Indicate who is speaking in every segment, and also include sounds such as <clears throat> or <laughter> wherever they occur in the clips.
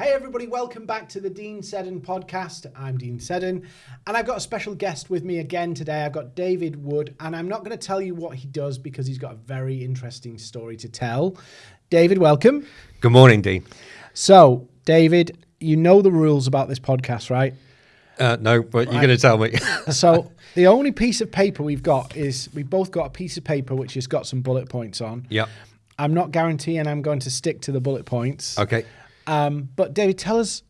Speaker 1: Hey, everybody, welcome back to the Dean Seddon podcast. I'm Dean Seddon, and I've got a special guest with me again today. I've got David Wood, and I'm not going to tell you what he does because he's got a very interesting story to tell. David, welcome.
Speaker 2: Good morning, Dean.
Speaker 1: So, David, you know the rules about this podcast, right?
Speaker 2: Uh, no, but you're going to tell me. <laughs>
Speaker 1: so, the only piece of paper we've got is we've both got a piece of paper which has got some bullet points on.
Speaker 2: yeah.
Speaker 1: I'm not guaranteeing I'm going to stick to the bullet points.
Speaker 2: Okay.
Speaker 1: Um, but David, tell us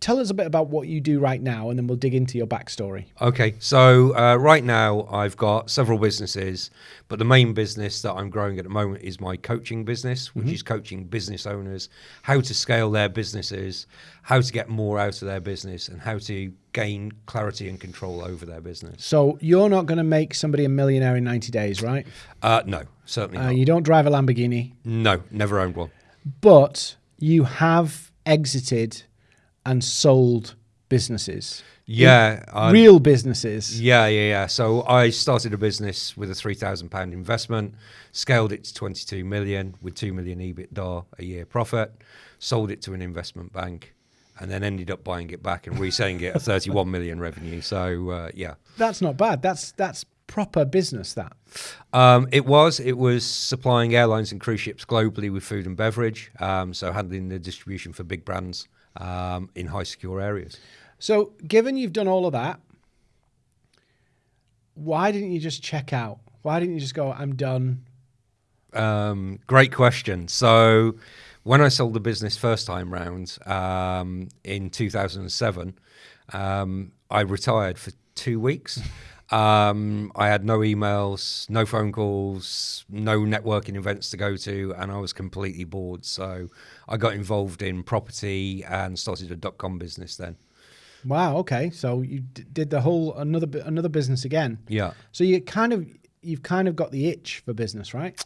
Speaker 1: tell us a bit about what you do right now, and then we'll dig into your backstory.
Speaker 2: Okay. So uh, right now I've got several businesses, but the main business that I'm growing at the moment is my coaching business, which is coaching business owners how to scale their businesses, how to get more out of their business, and how to gain clarity and control over their business.
Speaker 1: So you're not going to make somebody a millionaire in 90 days, right?
Speaker 2: Uh, no, certainly
Speaker 1: Uh,
Speaker 2: not.
Speaker 1: you don't drive a Lamborghini,
Speaker 2: No, never owned one.
Speaker 1: but you have exited and sold businesses,
Speaker 2: Yeah.
Speaker 1: Real businesses.
Speaker 2: Yeah, yeah, yeah. So I started a business with a three thousand pound investment, scaled it to twenty two million with two million EBITDA a year profit, sold it to an investment bank, and then ended up buying it back and reselling it at thirty one million revenue. So uh, yeah,
Speaker 1: That's not bad. That's that's proper business. That
Speaker 2: um, it was it was supplying airlines and cruise ships globally with food and beverage. Um, so handling the distribution for big brands um, in high secure areas.
Speaker 1: So, given you've done all of that, why didn't you just check out? Why didn't you just go, I'm done?
Speaker 2: Um, great question. So, when I sold the business first time round um, in 2007, um, I retired for two weeks. <laughs> Um, I had no emails, no phone calls, no networking events to go to, and I was completely bored. So, I got involved in property and started a dot com business then.
Speaker 1: Wow. Okay. So you d- did the whole another another business again.
Speaker 2: Yeah.
Speaker 1: So you kind of you've kind of got the itch for business, right?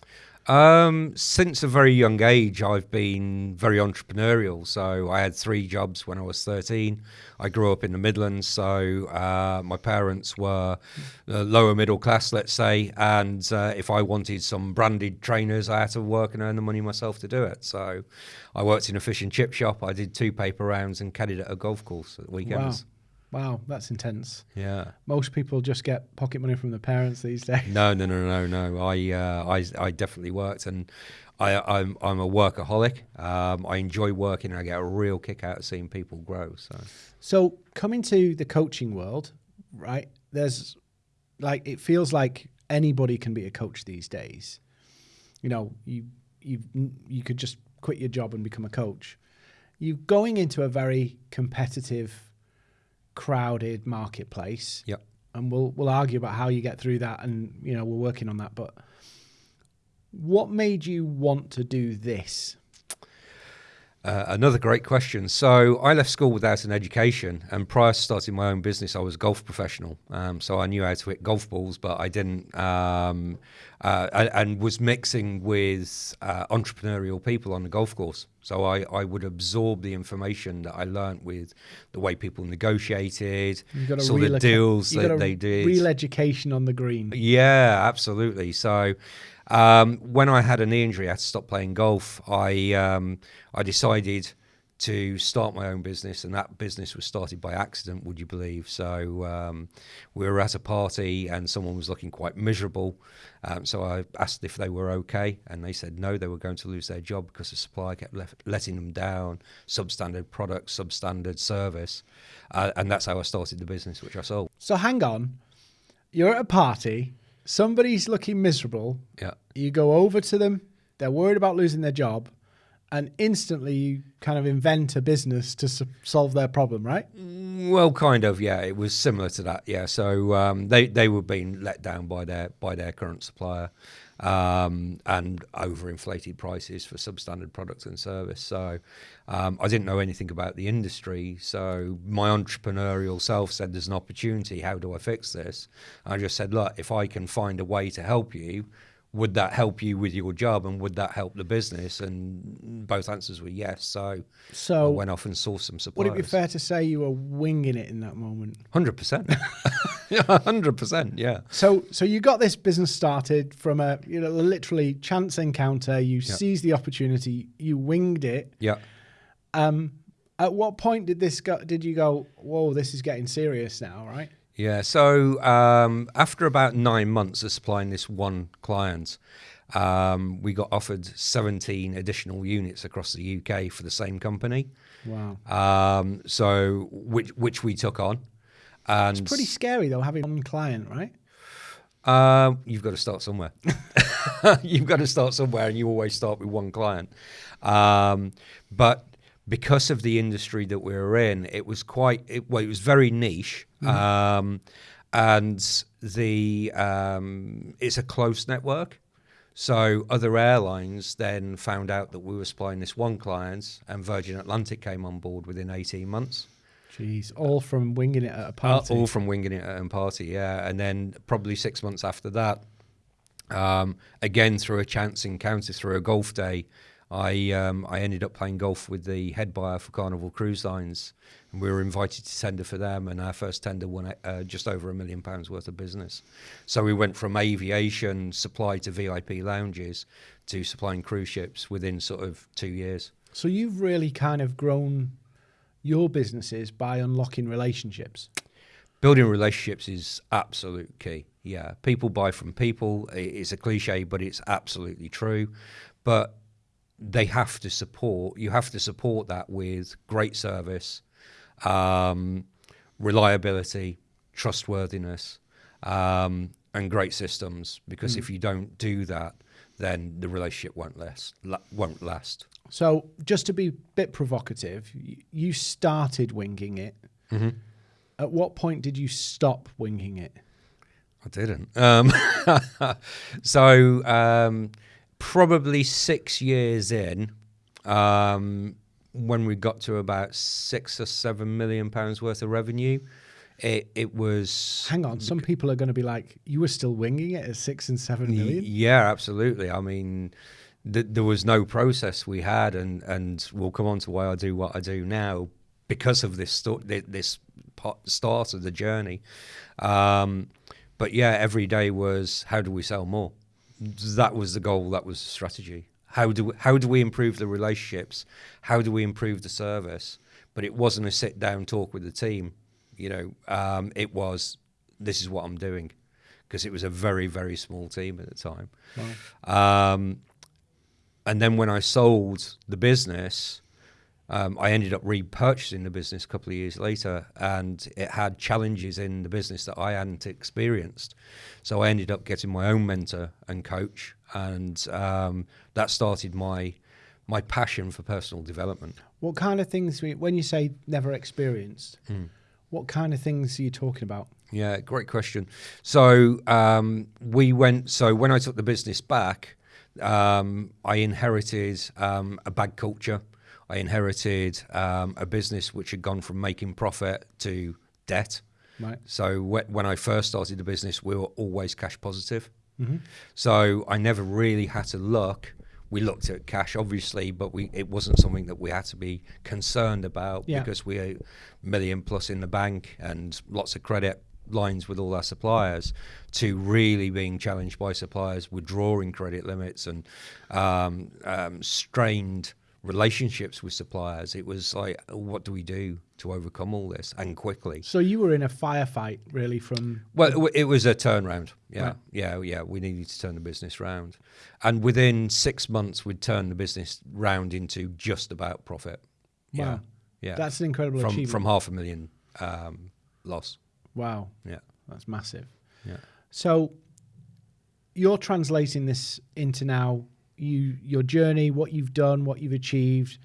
Speaker 2: Um, since a very young age, I've been very entrepreneurial. So I had three jobs when I was 13. I grew up in the Midlands, so uh, my parents were uh, lower middle class, let's say. And uh, if I wanted some branded trainers, I had to work and earn the money myself to do it. So I worked in a fish and chip shop. I did two paper rounds and caddied at a golf course at weekends.
Speaker 1: Wow, that's intense.
Speaker 2: Yeah.
Speaker 1: Most people just get pocket money from their parents these <laughs> days.
Speaker 2: No, no, no, no, no. I, uh, I, I definitely worked, and I, I'm, I'm a workaholic. Um, I enjoy working, and I get a real kick out of seeing people grow. So,
Speaker 1: So coming to the coaching world, right? There's like it feels like anybody can be a coach these days. You know, you you you could just quit your job and become a coach. You're going into a very competitive, crowded marketplace.
Speaker 2: Yep.
Speaker 1: And we'll we'll argue about how you get through that, and you know we're working on that. But what made you want to do this?
Speaker 2: Uh, another great question. So I left school without an education, and prior to starting my own business, I was a golf professional. Um, so I knew how to hit golf balls, but I didn't, um, uh, and, and was mixing with uh, entrepreneurial people on the golf course. So I, I would absorb the information that I learnt with the way people negotiated,
Speaker 1: You've got a
Speaker 2: saw the deals that they did.
Speaker 1: Real education on the green.
Speaker 2: Yeah, absolutely. So um, when I had a knee injury, I had to stop playing golf. I um, I decided to start my own business, and that business was started by accident. Would you believe? So um, we were at a party, and someone was looking quite miserable. Um, so I asked if they were okay, and they said no, they were going to lose their job because the supplier kept letting them down. Substandard product, substandard service, uh, and that's how I started the business, which I sold.
Speaker 1: So hang on, you're at a party, somebody's looking miserable.
Speaker 2: Yeah.
Speaker 1: You go over to them, they're worried about losing their job, and instantly you kind of invent a business to solve their problem, right?
Speaker 2: Well, kind of, yeah. It was similar to that, yeah. So um, they they were being let down by their by their current supplier, um, and overinflated prices for substandard products and service. So um, I didn't know anything about the industry. So my entrepreneurial self said, "There's an opportunity. How do I fix this?" I just said, "Look, if I can find a way to help you." Would that help you with your job, and would that help the business? And both answers were yes. So I
Speaker 1: So
Speaker 2: went off and sourced some suppliers.
Speaker 1: would it be fair to say you were winging it in that moment?
Speaker 2: Hundred percent. <laughs> Yeah, hundred percent. Yeah.
Speaker 1: So, so you got this business started from a you know literally chance encounter. You seized the opportunity. You winged it.
Speaker 2: Yeah.
Speaker 1: Um, At what point did this go, did you go, whoa, this is getting serious now, right?
Speaker 2: Yeah. So um, after about nine months of supplying this one client, um, we got offered 17 additional units across the UK for the same company.
Speaker 1: Wow.
Speaker 2: Um, so which which we took on, and it's
Speaker 1: Pretty scary though, having one client, right?
Speaker 2: Um, you've got to start somewhere. <laughs> you've got to start somewhere, and you always start with one client. Um, but because of the industry that we were in, it was quite it, well. It was very niche, um, and the um, it's a close network. So other airlines then found out that we were supplying this one client, and Virgin Atlantic came on board within eighteen months.
Speaker 1: Jeez, all from winging it at a
Speaker 2: Uh,
Speaker 1: party.
Speaker 2: all from winging it at a party, yeah. And then probably six months after that, um, again through a chance encounter through a golf day, I um, I ended up playing golf with the head buyer for Carnival Cruise Lines, and we were invited to tender for them. And our first tender won uh, just over a million pounds worth of business. So we went from aviation supply to VIP lounges to supplying cruise ships within sort of two years.
Speaker 1: so you've really kind of grown your businesses by unlocking relationships.
Speaker 2: building relationships is absolute key. Yeah, people buy from people. It's a cliche, but it's absolutely true. But they have to support. You have to support that with great service, um, reliability, trustworthiness, um, and great systems. Because if you don't do that, then the relationship won't last. La- won't last.
Speaker 1: So, just to be a bit provocative, you started winging it. At what point did you stop winging it?
Speaker 2: I didn't. Um, <laughs> so um, probably six years in, um, when we got to about six or seven million pounds worth of revenue, it it was.
Speaker 1: Hang on, some people are going to be like, "You were still winging it at six and seven
Speaker 2: Y- Yeah, absolutely. I mean, th- there was no process we had, and and we'll come on to why I do what I do now because of this this start of the journey. Um, but yeah, every day was how do we sell more? That was the goal. That was the strategy. How do we, how do we improve the relationships? How do we improve the service? But it wasn't a sit down talk with the team. You know, um, it was this is what I'm doing because it was a very very small team at the time. Um, and then when I sold the business, um, I ended up repurchasing the business a couple of years later, and it had challenges in the business that I hadn't experienced. So I ended up getting my own mentor and coach, and um, that started my my passion for personal development.
Speaker 1: What kind of things, we- when you say never experienced, what kind of things are you talking about?
Speaker 2: Yeah, great question. So um, we went. So when I took the business back, um, I inherited um, a bad culture. I inherited um, a business which had gone from making profit to debt.
Speaker 1: Right.
Speaker 2: So wh- when I first started the business, we were always cash positive. So I never really had to look. We looked at cash, obviously, but we it wasn't something that we had to be concerned about
Speaker 1: Yeah.
Speaker 2: because we are million plus in the bank and lots of credit lines with all our suppliers. To really being challenged by suppliers withdrawing credit limits and um, um, strained relationships with suppliers. It was like, what do we do to overcome all this and quickly?
Speaker 1: So you were in a firefight, really, from
Speaker 2: Well, it was a turnaround. Yeah,
Speaker 1: Right.
Speaker 2: yeah, yeah. We needed to turn the business round, and within six months, we'd turn the business round into just about profit. Yeah, yeah.
Speaker 1: That's an incredible
Speaker 2: from
Speaker 1: achievement.
Speaker 2: from half a million um, loss.
Speaker 1: wow,
Speaker 2: Yeah,
Speaker 1: that's massive.
Speaker 2: yeah.
Speaker 1: So you're translating this into now you your journey, what you've done, what you've achieved,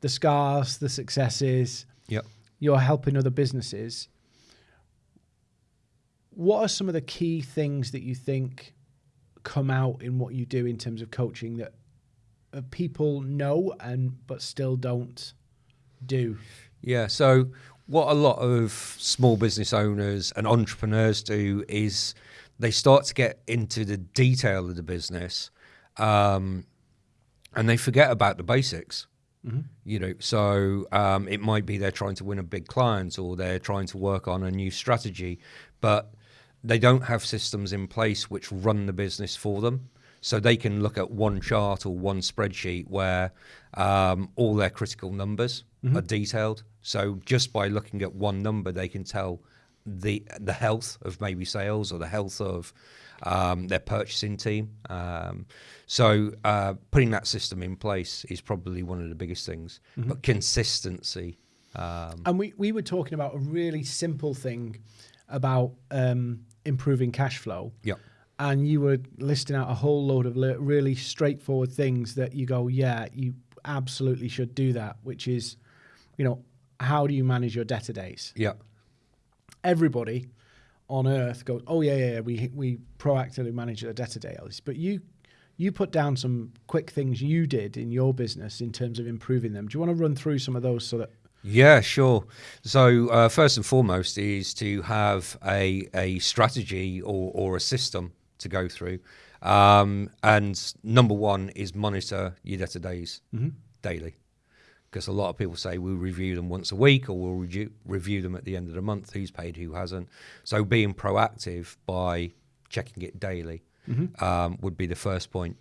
Speaker 1: the scars, the successes.
Speaker 2: Yep.
Speaker 1: You're helping other businesses. What are some of the key things that you think come out in what you do in terms of coaching that uh, people know and but still don't do?
Speaker 2: Yeah. So what a lot of small business owners and entrepreneurs do is they start to get into the detail of the business, um, and they forget about the basics. You know, so um, it might be they're trying to win a big client or they're trying to work on a new strategy, but they don't have systems in place which run the business for them. so they can look at one chart or one spreadsheet where um, all their critical numbers are detailed. So just by looking at one number, they can tell the the health of maybe sales or the health of um, their purchasing team. Um, so uh, putting that system in place is probably one of the biggest things. But consistency. Um,
Speaker 1: And we, we were talking about a really simple thing about um, improving cash flow.
Speaker 2: yeah.
Speaker 1: And you were listing out a whole load of really straightforward things that you go, yeah, you absolutely should do that, which is, you know, how do you manage your debtor days?
Speaker 2: Yeah.
Speaker 1: Everybody on earth goes, oh, yeah, yeah, yeah we, we proactively manage our debtor days. But you, you put down some quick things you did in your business in terms of improving them. Do you want to run through some of those so that
Speaker 2: Yeah, sure. So uh, first and foremost is to have a a strategy or, or a system to go through, um, and number one is monitor your debtor days daily, because a lot of people say we review them once a week or we'll review, review them at the end of the month. Who's paid, who hasn't. So being proactive by checking it daily um, would be the first point.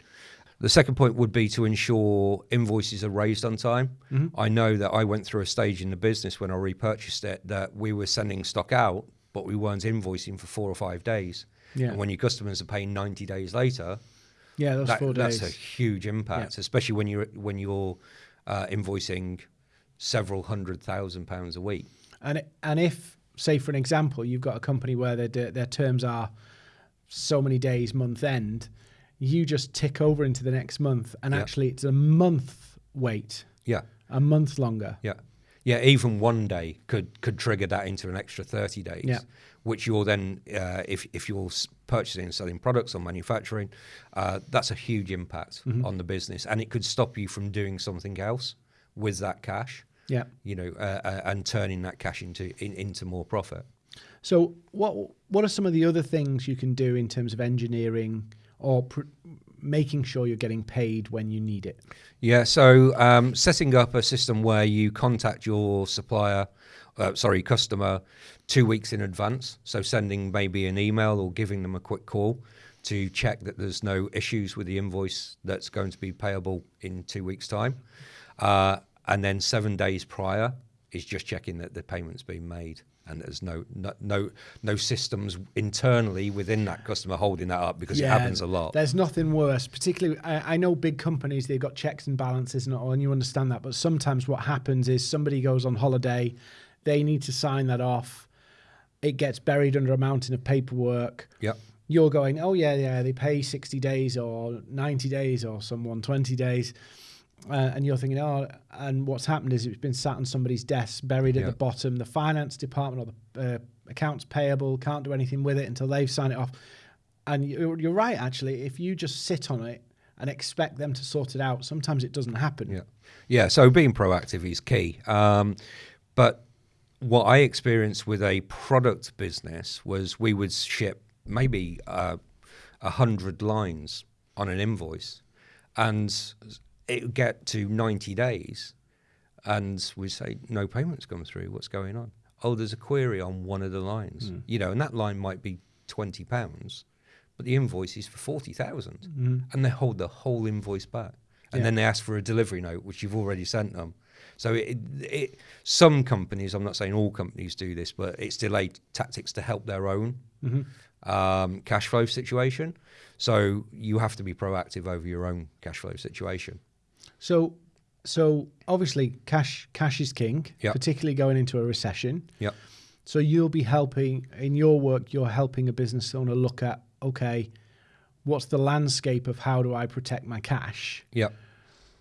Speaker 2: The second point would be to ensure invoices are raised on time. I know that I went through a stage in the business when I repurchased it that we were sending stock out, but we weren't invoicing for four or five days.
Speaker 1: Yeah.
Speaker 2: And when your customers are paying 90 days later,
Speaker 1: Yeah, those
Speaker 2: that-
Speaker 1: four days.
Speaker 2: that's a huge impact, especially when you're when you're uh, invoicing several hundred thousand pounds a week.
Speaker 1: And and if, say, for an example, you've got a company where their their terms are so many days month end, you just tick over into the next month, and
Speaker 2: Yeah.
Speaker 1: actually it's a month wait,
Speaker 2: Yeah.
Speaker 1: a month longer.
Speaker 2: Yeah, yeah. Even one day could could trigger that into an extra thirty days.
Speaker 1: Yeah.
Speaker 2: Which you're then, uh, if if you're purchasing and selling products or manufacturing, uh, that's a huge impact
Speaker 1: Mm-hmm.
Speaker 2: on the business, and it could stop you from doing something else with that cash.
Speaker 1: Yeah.
Speaker 2: You know, uh, uh, and turning that cash into in, into more profit.
Speaker 1: So what what are some of the other things you can do in terms of engineering or pr- making sure you're getting paid when you need it?
Speaker 2: Yeah, so um, setting up a system where you contact your supplier, uh, sorry, customer, two weeks in advance. So sending maybe an email or giving them a quick call to check that there's no issues with the invoice that's going to be payable in two weeks' time. Uh, and then seven days prior is just checking that the payment's been made. And there's no no no, no systems internally within that customer holding that up because it happens a lot.
Speaker 1: There's nothing worse, particularly. I, I know big companies they've got checks and balances and all, and you understand that. But sometimes what happens is somebody goes on holiday, they need to sign that off. It gets buried under a mountain of paperwork.
Speaker 2: Yep.
Speaker 1: You're going, oh yeah, yeah, they pay 60 days or 90 days or someone 20 days. Uh, and you're thinking, oh, and what's happened is it's been sat on somebody's desk, buried at the bottom. The finance department or the uh, accounts payable can't do anything with it until they've signed it off. And you're, you're right, actually. If you just sit on it and expect them to sort it out, sometimes it doesn't happen.
Speaker 2: Yeah, yeah. So being proactive is key. Um, but what I experienced with a product business was we would ship maybe uh, a hundred lines on an invoice, and it would get to ninety days, and we say no payments come through. What's going on? Oh, there's a query on one of the lines. Hmm. You know, and that line might be twenty pounds, but the invoice is for forty hmm. and they hold the whole invoice back, and
Speaker 1: Yeah.
Speaker 2: then they ask for a delivery note, which you've already sent them. So it, it, some companies, I'm not saying all companies do this, but it's delayed tactics to help their own mm-hmm. um, cash flow situation. So you have to be proactive over your own cash flow situation.
Speaker 1: So, so obviously, cash cash is king,
Speaker 2: Yeah.
Speaker 1: particularly going into a recession.
Speaker 2: Yep.
Speaker 1: So you'll be helping in your work. You're helping a business owner look at okay, what's the landscape of how do I protect my cash?
Speaker 2: Yep.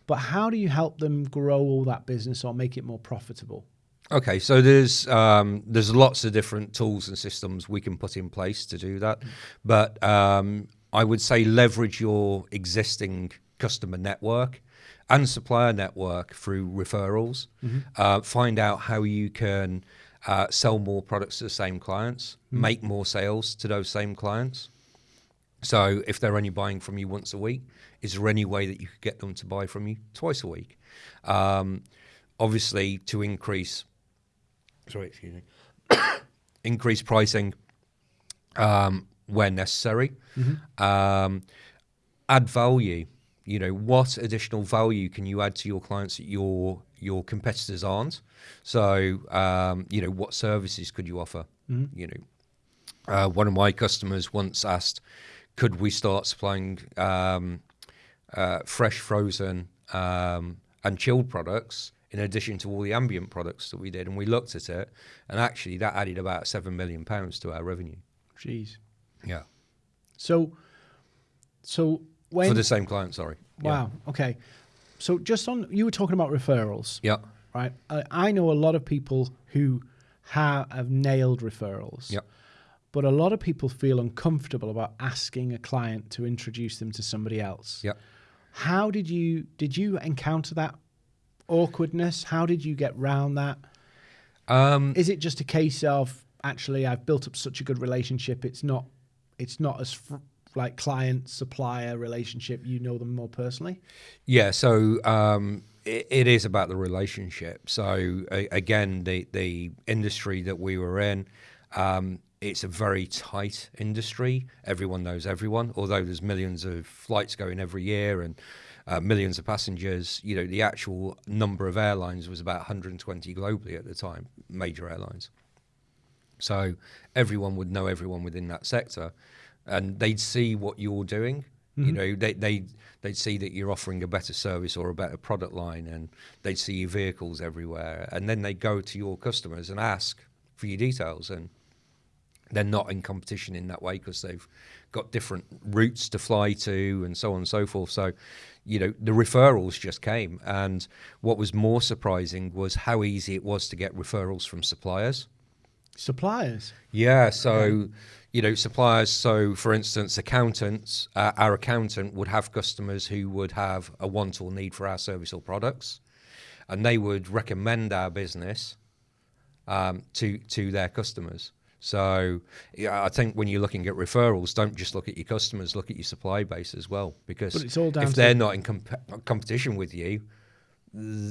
Speaker 1: But how do you help them grow all that business or make it more profitable?
Speaker 2: Okay, so there's um, there's lots of different tools and systems we can put in place to do that, but um, I would say leverage your existing customer network and supplier network through referrals. Uh, find out how you can uh, sell more products to the same clients, make more sales to those same clients. So if they're only buying from you once a week, is there any way that you could get them to buy from you twice a week? Um, obviously, to increase, sorry, excuse me, <coughs> increase pricing um, where necessary. Um, add value. You know, what additional value can you add to your clients that your your competitors aren't? So, um, you know, what services could you offer? You know, uh, one of my customers once asked, could we start supplying um, uh, fresh, frozen, um, and chilled products in addition to all the ambient products that we did? And we looked at it, and actually, that added about seven million pounds to our revenue.
Speaker 1: Jeez.
Speaker 2: Yeah,
Speaker 1: So, so when
Speaker 2: for the same client. Sorry.
Speaker 1: wow, okay. So just on, you were talking about referrals,
Speaker 2: Yeah.
Speaker 1: right? I, I know a lot of people who have, have nailed referrals.
Speaker 2: Yeah.
Speaker 1: But a lot of people feel uncomfortable about asking a client to introduce them to somebody else.
Speaker 2: Yeah.
Speaker 1: How did you did you encounter that awkwardness? How did you get round that?
Speaker 2: Um,
Speaker 1: Is it just a case of actually I've built up such a good relationship? It's not it's not as like client supplier relationship. You know them more personally.
Speaker 2: Yeah, so um, it, is about the relationship. So again, the the industry that we were in, um, it's a very tight industry. Everyone knows everyone. Although there's millions of flights going every year and uh, millions of passengers, you know, the actual number of airlines was about 120 globally at the time, major airlines. So everyone would know everyone within that sector, and they'd see what you're doing. You mm-hmm. know, they they they'd see that you're offering a better service or a better product line, and they'd see your vehicles everywhere, and then they go to your customers and ask for your details, and they're not in competition in that way because they've got different routes to fly to and so on and so forth. So, you know, the referrals just came, and what was more surprising was how easy it was to get referrals from suppliers.
Speaker 1: Suppliers.
Speaker 2: Yeah, so you know, suppliers. So, for instance, accountants, uh, our accountant would have customers who would have a want or need for our service or products, and they would recommend our business um, to to their customers. So, yeah, I think when you're looking at referrals, don't just look at your customers, look at your supply base as well, because
Speaker 1: it's all
Speaker 2: if they're not in comp- competition with you,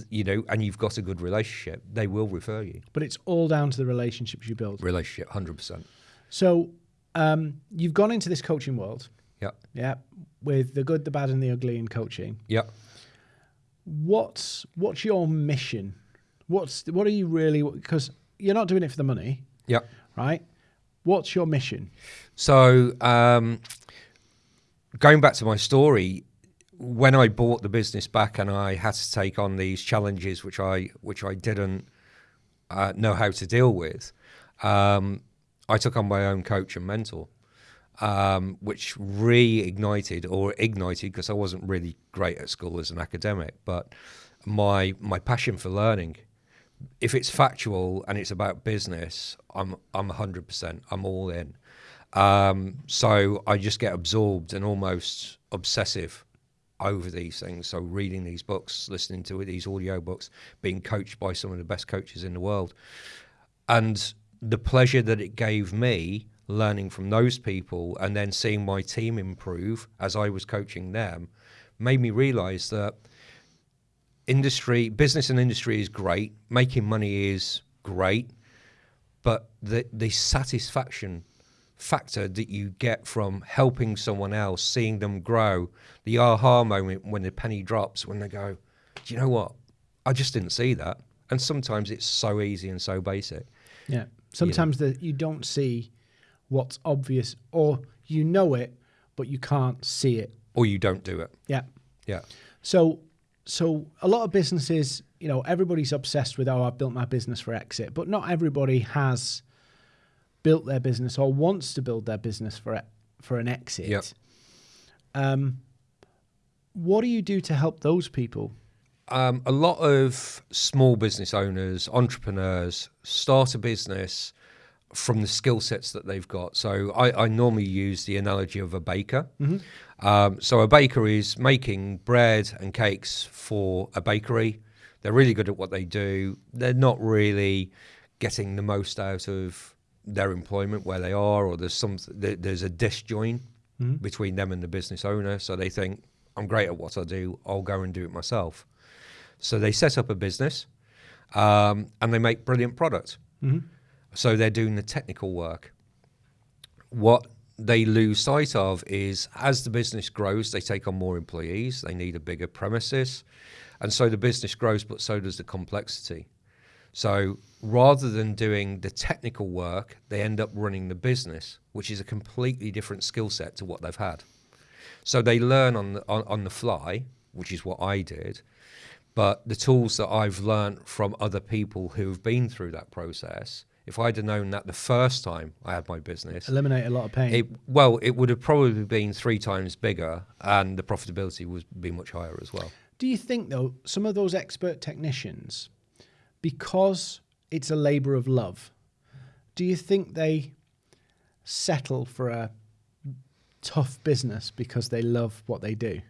Speaker 2: you know, and you've got a good relationship, they will refer you.
Speaker 1: But it's all down to the relationships you build.
Speaker 2: Relationship, hundred percent.
Speaker 1: So um, you've gone into this coaching world,
Speaker 2: Yeah,
Speaker 1: yeah, with the good, the bad, and the ugly in coaching.
Speaker 2: yeah.
Speaker 1: What's what's your mission? What's what are you really? Because you're not doing it for the money,
Speaker 2: Yeah.
Speaker 1: right? What's your mission?
Speaker 2: So, um, going back to my story, when I bought the business back and I had to take on these challenges, which I which I didn't uh, know how to deal with, um, I took on my own coach and mentor, um, which reignited or ignited because I wasn't really great at school as an academic, but my my passion for learning if it's factual and it's about business, I'm I'm 100%. I'm all in. Um, so I just get absorbed and almost obsessive over these things. So reading these books, listening to these audio books, being coached by some of the best coaches in the world, and the pleasure that it gave me learning from those people and then seeing my team improve as I was coaching them made me realize that industry, business and industry is great. Making money is great, but the the satisfaction factor that you get from helping someone else, seeing them grow, the aha moment when the penny drops, when they go, "Do you know what? I just didn't see that." And sometimes it's so easy and so basic.
Speaker 1: Yeah. Sometimes that you don't see what's obvious, or you know it, but you can't see it.
Speaker 2: Or you don't do it.
Speaker 1: Yeah.
Speaker 2: Yeah.
Speaker 1: So, so a lot of businesses, you know, everybody's obsessed with, oh, I've built my business for exit, but not everybody has built their business or wants to build their business for for an exit.
Speaker 2: Yep.
Speaker 1: Um, what do you do to help those people?
Speaker 2: Um, a lot of small business owners, entrepreneurs start a business from the skill sets that they've got. So I, I normally use the analogy of a baker. Um, so a baker is making bread and cakes for a bakery. They're really good at what they do. They're not really getting the most out of their employment where they are, or there's some there, there's a disjoint between them and the business owner. So they think I'm great at what I do. I'll go and do it myself. So they set up a business um, and they make brilliant product. So they're doing the technical work. What they lose sight of is as the business grows, they take on more employees, they need a bigger premises, and so the business grows, but so does the complexity. So rather than doing the technical work, they end up running the business, which is a completely different skill set to what they've had. So they learn on the, on, on the fly, which is what I did. But the tools that I've learned from other people who've been through that process, if I'd have known that the first time I had my business,
Speaker 1: Eliminate a lot of pain.
Speaker 2: it, well, it would have probably been three times bigger, and the profitability would be much higher as well.
Speaker 1: Do you think though some of those expert technicians, because it's a labour of love, do you think they settle for a tough business because they love what they do?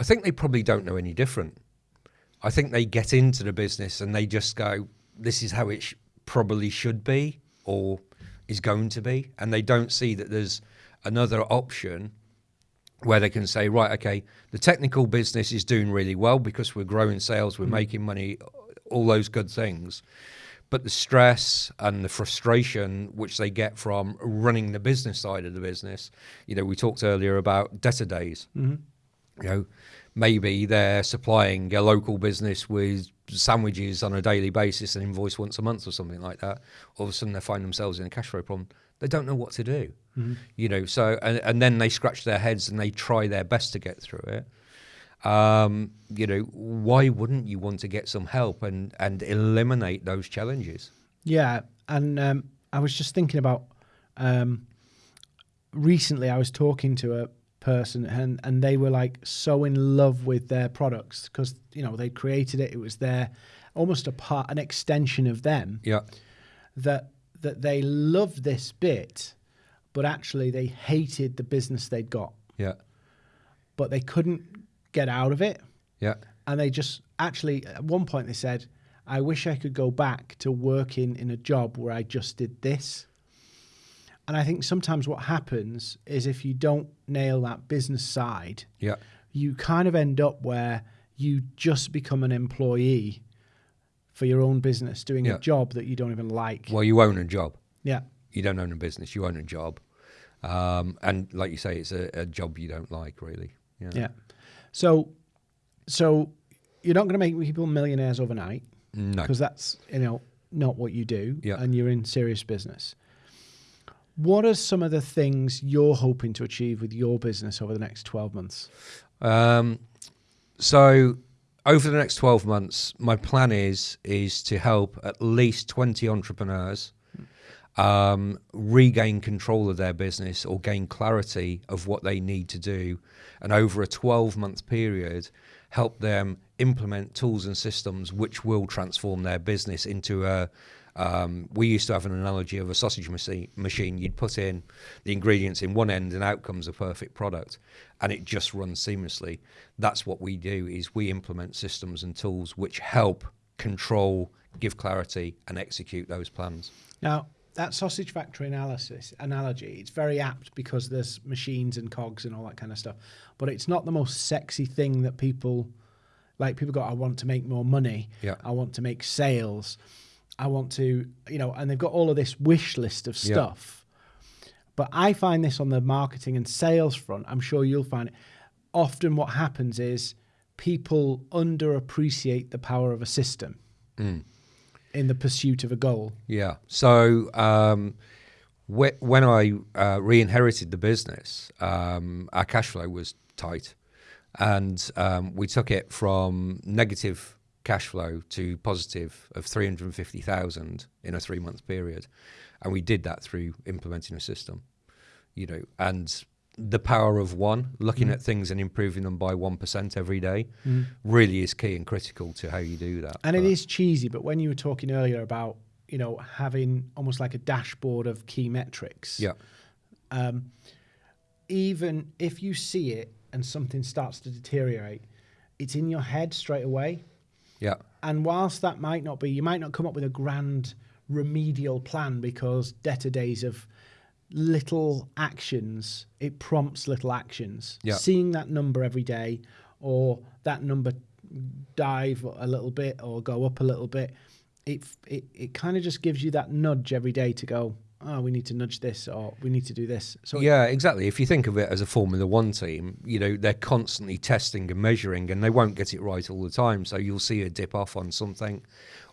Speaker 2: I think they probably don't know any different. I think they get into the business and they just go, "This is how it sh- probably should be, or is going to be," and they don't see that there's another option where they can say, "Right, okay, the technical business is doing really well because we're growing sales, we're mm. making money, all those good things." But the stress and the frustration which they get from running the business side of the business, you know, we talked earlier about debtor days mm-hmm. You know, maybe they're supplying a local business with sandwiches on a daily basis and invoice once a month or something like that. All of a sudden, they find themselves in a cash flow problem. They don't know what to do, you know. So, and, and then they scratch their heads and they try their best to get through it. Um, you know, why wouldn't you want to get some help and and eliminate those challenges?
Speaker 1: Yeah, and um, I was just thinking about um, recently. I was talking to a person, and and they were like so in love with their products because you know they created it. It was their almost a part, an extension of them.
Speaker 2: Yeah,
Speaker 1: That that they loved this bit, but actually they hated the business they'd got,
Speaker 2: yeah,
Speaker 1: but they couldn't get out of it.
Speaker 2: yeah,
Speaker 1: and they just actually at one point they said i wish i could go back to working in a job where i just did this and i think sometimes what happens is if you don't nail that business side
Speaker 2: yeah,
Speaker 1: you kind of end up where you just become an employee for your own business doing
Speaker 2: Yeah.
Speaker 1: a job that you don't even like
Speaker 2: Well, you own a job.
Speaker 1: yeah
Speaker 2: you don't own a business, you own a job. Um, and like you say, it's a, a job you don't like, really. Yeah.
Speaker 1: yeah so so you're not going to make people millionaires overnight
Speaker 2: No.
Speaker 1: because that's you know not what you do
Speaker 2: Yeah.
Speaker 1: and you're in serious business what are some of the things you're hoping to achieve with your business over the next 12 months?
Speaker 2: Um, so over the next 12 months, my plan is is to help at least 20 entrepreneurs um, regain control of their business or gain clarity of what they need to do, and over a 12 month period, help them implement tools and systems which will transform their business into a um, we used to have an analogy of a sausage machine. You'd put in the ingredients in one end, and out comes a perfect product, and it just runs seamlessly. That's what we do: is we implement systems and tools which help control, give clarity, and execute those plans.
Speaker 1: now that sausage factory analysis analogy it's very apt because there's machines and cogs and all that kind of stuff but it's not the most sexy thing that people like people go i want to make more money
Speaker 2: Yeah.
Speaker 1: i want to make sales i want to you know and they've got all of this wish list of stuff. But i find this on the marketing and sales front i'm sure you'll find it often what happens is people underappreciate the power of a system in the pursuit of a goal.
Speaker 2: Yeah. So um, whe- when I uh, re-inherited the business, um, our cash flow was tight, and um, we took it from negative cash flow to positive of three hundred and fifty thousand in a three-month period, and we did that through implementing a system. You know, and the power of one, looking at things and improving them by one percent every day, really is key and critical to how you do that.
Speaker 1: And it
Speaker 2: But-
Speaker 1: is cheesy, but when you were talking earlier about, you know, having almost like a dashboard of key metrics,
Speaker 2: yeah,
Speaker 1: um, even if you see it and something starts to deteriorate, it's in your head straight away.
Speaker 2: Yeah,
Speaker 1: And whilst that might not be, you might not come up with a grand remedial plan because debtor days of little actions, it prompts little actions.
Speaker 2: Yeah.
Speaker 1: Seeing that number every day or that number dive a little bit or go up a little bit, it it, it kind of just gives you that nudge every day to go, oh, we need to nudge this or we need to do this. So
Speaker 2: yeah, exactly. If you think of it as a Formula One team, you know they're constantly testing and measuring, and they won't get it right all the time. So you'll see a dip off on something,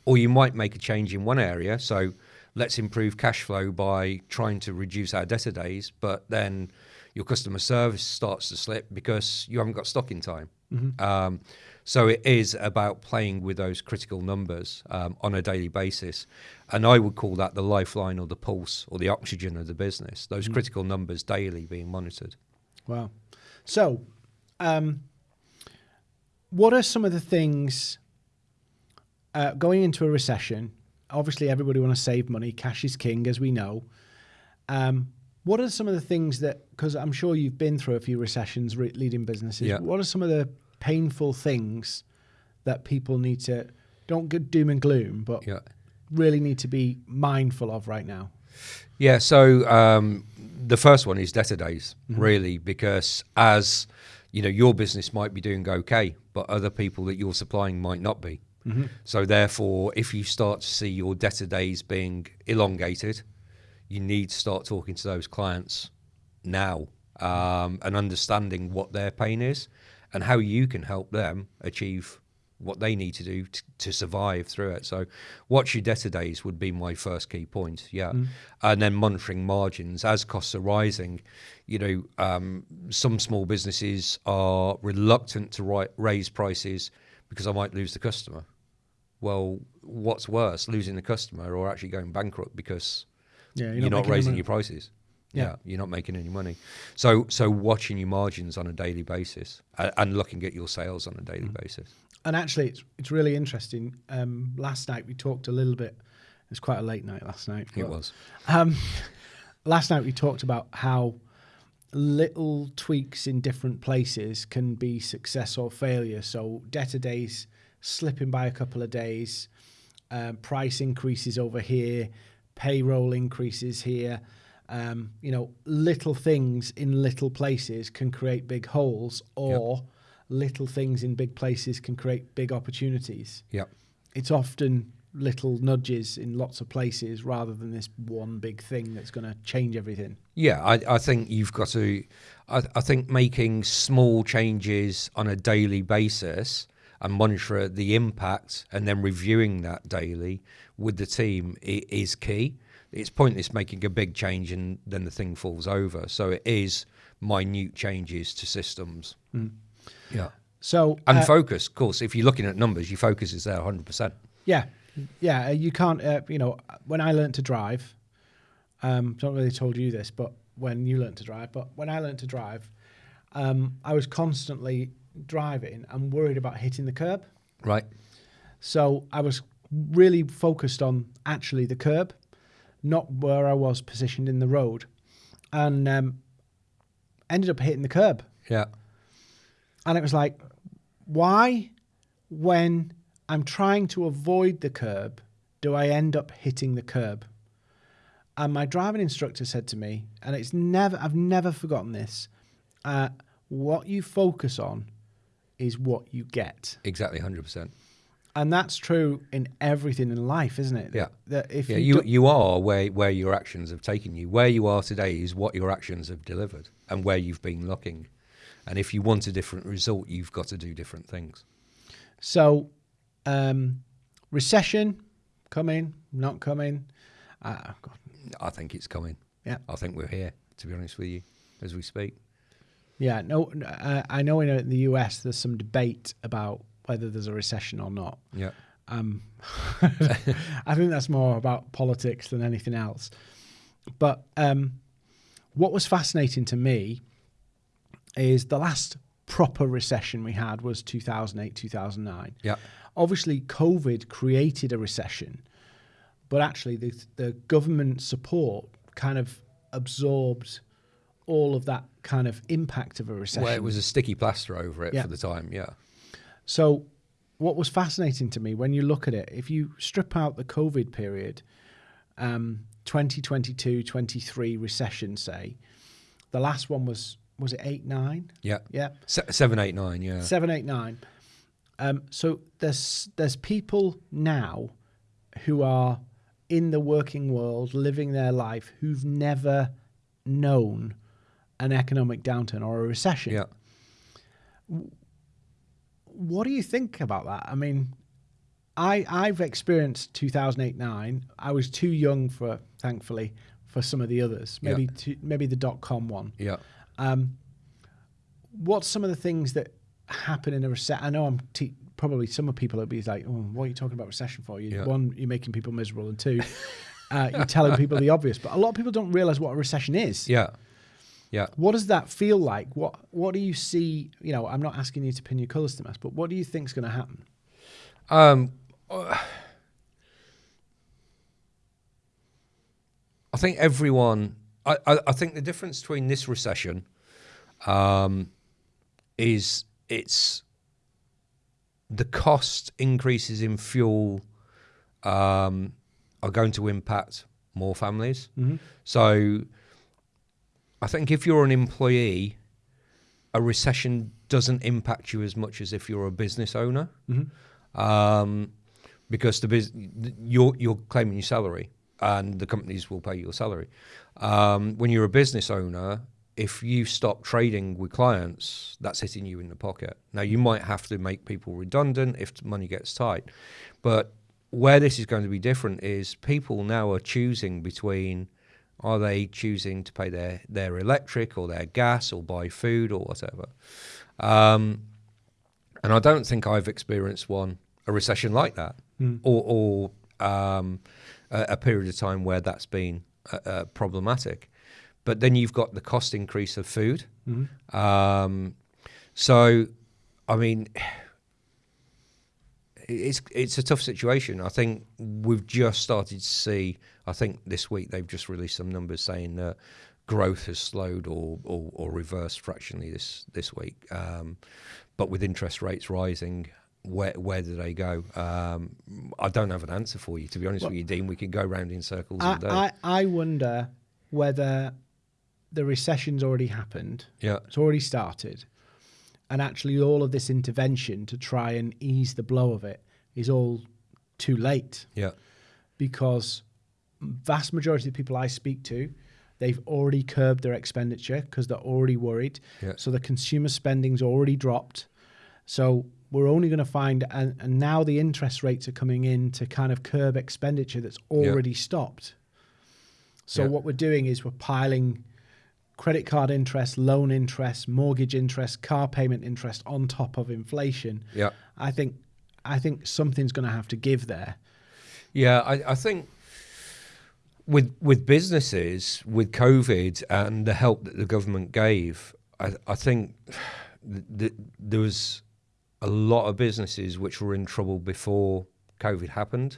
Speaker 2: or you might make a change in one area. So let's improve cash flow by trying to reduce our debtor days, but then your customer service starts to slip because you haven't got stock in time. Um, so it is about playing with those critical numbers um, on a daily basis, and I would call that the lifeline or the pulse or the oxygen of the business. Those critical numbers daily being monitored.
Speaker 1: Wow. So, um, what are some of the things uh, going into a recession? Obviously, everybody want to save money. Cash is king, as we know. Um, what are some of the things that? Because I'm sure you've been through a few recessions re- leading businesses.
Speaker 2: Yeah.
Speaker 1: What are some of the painful things that people need to? Don't get doom and gloom, but
Speaker 2: Yeah.
Speaker 1: really need to be mindful of right now.
Speaker 2: Yeah, so um, the first one is debtor days, really, because as you know, your business might be doing okay, but other people that you're supplying might not be. So therefore, if you start to see your debtor days being elongated, you need to start talking to those clients now um, and understanding what their pain is and how you can help them achieve what they need to do t- to survive through it. So, watch your debtor days would be my first key point. Yeah, and then monitoring margins as costs are rising. You know, um, some small businesses are reluctant to ri- raise prices because I might lose the customer. Well, what's worse, losing the customer or actually going bankrupt because
Speaker 1: Yeah,
Speaker 2: you're, not,
Speaker 1: making any
Speaker 2: raising your prices.
Speaker 1: Yeah.
Speaker 2: Yeah. you're not making any money. So, so watching your margins on a daily basis and, and looking at your sales on a daily
Speaker 1: Mm.
Speaker 2: basis.
Speaker 1: And actually, it's it's really interesting. Um, last night we talked a little bit. It was quite a late night last night.
Speaker 2: It was.
Speaker 1: Um, <laughs> last night we talked about how little tweaks in different places can be success or failure. So debtor days slipping by a couple of days, um, price increases over here, payroll increases here. Um, you know, little things in little places can create big holes, or little things in big places can create big opportunities
Speaker 2: Yeah.
Speaker 1: it's often little nudges in lots of places rather than this one big thing that's going to change everything.
Speaker 2: Yeah, I, I think you've got to. I, I think making small changes on a daily basis and monitor the impact, and then reviewing that daily with the team is key. It's pointless making a big change and then the thing falls over. So it is minute changes to systems. Yeah,
Speaker 1: So,
Speaker 2: and
Speaker 1: uh,
Speaker 2: focus. Of course, if you're looking at numbers, your focus is there 100. percent
Speaker 1: yeah, yeah, uh, you can't. Uh, you know, when I learned to drive, um, don't really told you this, but when you learned to drive, but when I learned to drive, um, I was constantly driving and worried about hitting the curb.
Speaker 2: Right.
Speaker 1: So I was really focused on actually the curb, not where I was positioned in the road, and um, ended up hitting the curb.
Speaker 2: Yeah.
Speaker 1: And it was like, why, when I'm trying to avoid the curb, do I end up hitting the curb? And my driving instructor said to me, and it's never, I've never forgotten this, uh, what you focus on is what you get.
Speaker 2: Exactly. 100.
Speaker 1: And that's true in everything in life, isn't it?
Speaker 2: Yeah.
Speaker 1: That if
Speaker 2: Yeah,
Speaker 1: you,
Speaker 2: you, you are where, where your actions have taken you. Where you are today is what your actions have delivered and where you've been looking. And if you want a different result, you've got to do different things.
Speaker 1: So, um, recession coming, not coming. Uh, God,
Speaker 2: I think it's coming.
Speaker 1: Yeah.
Speaker 2: I think we're here, to be honest with you, as we speak.
Speaker 1: yeah, no, uh, I know in, uh, the US there's some debate about whether there's a recession or not.
Speaker 2: Yeah.
Speaker 1: Um, <laughs> I think that's more about politics than anything else. But um, what was fascinating to me is the last proper recession we had was 2008, 2009.
Speaker 2: Yeah.
Speaker 1: Obviously, COVID created a recession, but actually, the, the government support kind of absorbed all of that kind of impact of a recession.
Speaker 2: Where it was a sticky plaster over it
Speaker 1: Yeah.
Speaker 2: for the time. Yeah.
Speaker 1: So, what was fascinating to me when you look at it, if you strip out the COVID period, um, 2022, 23 recession, say, the last one was, was it 8, 9?
Speaker 2: Yeah.
Speaker 1: Yeah.
Speaker 2: Se- seven, eight, nine. Yeah.
Speaker 1: Seven, eight, nine. Um, so there's there's people now who are in the working world, living their life, who've never known an economic downturn or a recession.
Speaker 2: Yeah.
Speaker 1: What do you think about that? I mean, I I've experienced 2008 9. I was too young for thankfully for some of the others.
Speaker 2: Yeah.
Speaker 1: Maybe to, maybe the dot com one.
Speaker 2: Yeah.
Speaker 1: Um, what's some of the things that happen in a recession? I know I'm probably some of people will be like, "Oh, what are you talking about recession for?" You,
Speaker 2: Yeah.
Speaker 1: One, you're making people miserable, and two, uh, you're telling people the obvious. But a lot of people don't realize what a recession is.
Speaker 2: Yeah. Yeah.
Speaker 1: What does that feel like? What What do you see? You know, I'm not asking you to pin your colours to us, but what do you think's going to happen?
Speaker 2: Um, uh, I think everyone. I, I, I think the difference between this recession um, is it's the cost increases in fuel um, are going to impact more families. So I think if you're an employee, a recession doesn't impact you as much as if you're a business owner, um, because the bus- you're you're claiming your salary, and the companies will pay your salary. Um, when you're a business owner, if you stop trading with clients, that's hitting you in the pocket. Now you might have to make people redundant if money gets tight, but where this is going to be different is people now are choosing between are they choosing to pay their, their electric or their gas or buy food or whatever? Um, and I don't think I've experienced one a recession like that, or, or um, a, a period of time where that's been uh, uh, problematic. But then you've got the cost increase of food. Um, so, I mean, it's it's a tough situation. I think we've just started to see. I think this week they've just released some numbers saying that growth has slowed or or, or reversed fractionally this this week. Um, but with interest rates rising, where where do they go? Um, I don't have an answer for you. To be honest
Speaker 1: Well-
Speaker 2: with you, Dean, we can go round in circles
Speaker 1: I,
Speaker 2: all day.
Speaker 1: I I wonder whether the recession's already happened.
Speaker 2: yeah,
Speaker 1: It's already started. And actually, all of this intervention to try and ease the blow of it is all too late
Speaker 2: yeah,
Speaker 1: because vast majority of the people I speak to, they've already curbed their expenditure because they're already worried.
Speaker 2: Yeah.
Speaker 1: So the consumer spending's already dropped. So we're only going to find, and, and now the interest rates are coming in to kind of curb expenditure that's already stopped. So
Speaker 2: Yeah.
Speaker 1: what we're doing is we're piling credit card interest, loan interest, mortgage interest, car payment interest on top of inflation.
Speaker 2: yeah.
Speaker 1: I think I think something's going to have to give there.
Speaker 2: Yeah, I, I think with with businesses with COVID and the help that the government gave, I, I think th- th- there was a lot of businesses which were in trouble before COVID happened.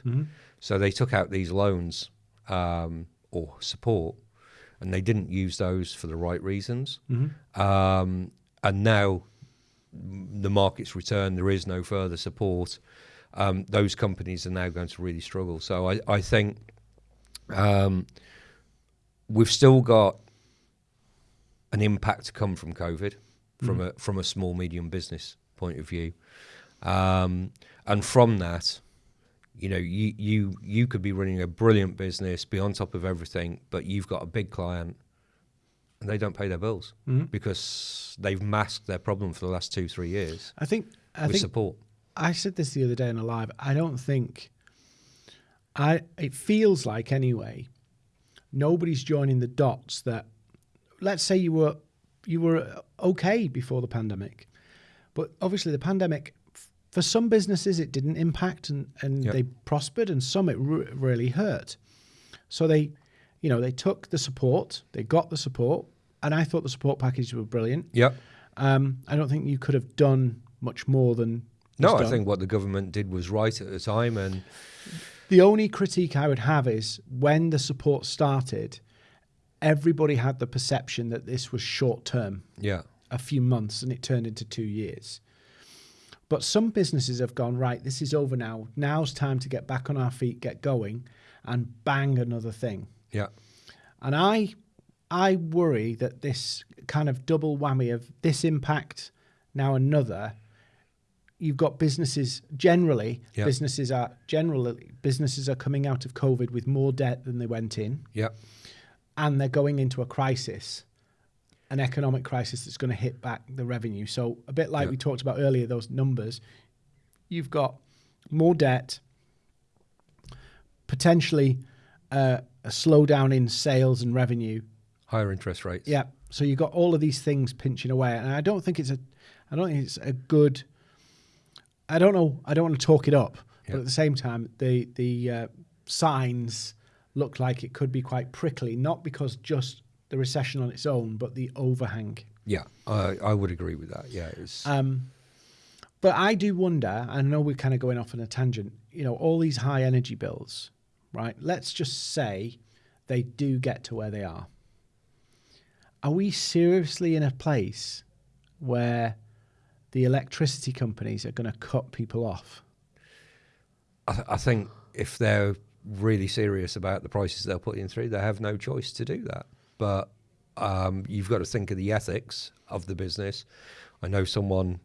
Speaker 2: So they took out these loans um, or support, and they didn't use those for the right reasons. Um, and now the market's returned, there is no further support. Um, those companies are now going to really struggle. So I, I think um, we've still got an impact to come from COVID, from a from a small medium business point of view, um, and from that, you know, you you you could be running a brilliant business, be on top of everything, but you've got a big client, and they don't pay their bills mm-hmm. because they've masked their problem for the last two three years
Speaker 1: I think I
Speaker 2: with
Speaker 1: think
Speaker 2: support.
Speaker 1: I said this the other day in a live. I don't think I it feels like anyway nobody's joining the dots that let's say you were you were okay before the pandemic. But obviously the pandemic for some businesses it didn't impact and, and
Speaker 2: Yep.
Speaker 1: they prospered and some it re- really hurt. So they you know they took the support, they got the support and I thought the support packages were brilliant.
Speaker 2: Yep.
Speaker 1: Um, I don't think you could have done much more than
Speaker 2: No,
Speaker 1: was
Speaker 2: I think what the government did was right at the time, and
Speaker 1: The only critique I would have is when the support started, everybody had the perception that this was short term,
Speaker 2: yeah,
Speaker 1: a few months, and it turned into two years. But some businesses have gone, right, this is over now. Now's time to get back on our feet, get going, and bang another thing.
Speaker 2: yeah,
Speaker 1: And I I worry that this kind of double whammy of this impact, now another, you've got businesses generally
Speaker 2: Yeah.
Speaker 1: businesses are generally businesses are coming out of COVID with more debt than they went in,
Speaker 2: Yeah.
Speaker 1: and they're going into a crisis, an economic crisis that's going to hit back the revenue. So a bit like
Speaker 2: Yeah.
Speaker 1: we talked about earlier, those numbers, you've got more debt, potentially uh, a slowdown in sales and revenue,
Speaker 2: Higher interest rates.
Speaker 1: yeah. So you've got all of these things pinching away, and I don't think it's a, I don't think it's a good. I don't know. I don't want to talk it up,
Speaker 2: Yeah.
Speaker 1: but at the same time, the the uh, signs look like it could be quite prickly. Not because just the recession on its own, but the overhang.
Speaker 2: Yeah. I, I would agree with that. Yeah. It's,
Speaker 1: Um, but I do wonder. I know we're kind of going off on a tangent. You know, all these high energy bills, right? Let's just say they do get to where they are. Are we seriously in a place where the electricity companies are going to cut people off?
Speaker 2: I, th- I think if they're really serious about the prices they're putting through, they have no choice to do that. But um, you've got to think of the ethics of the business. I know someone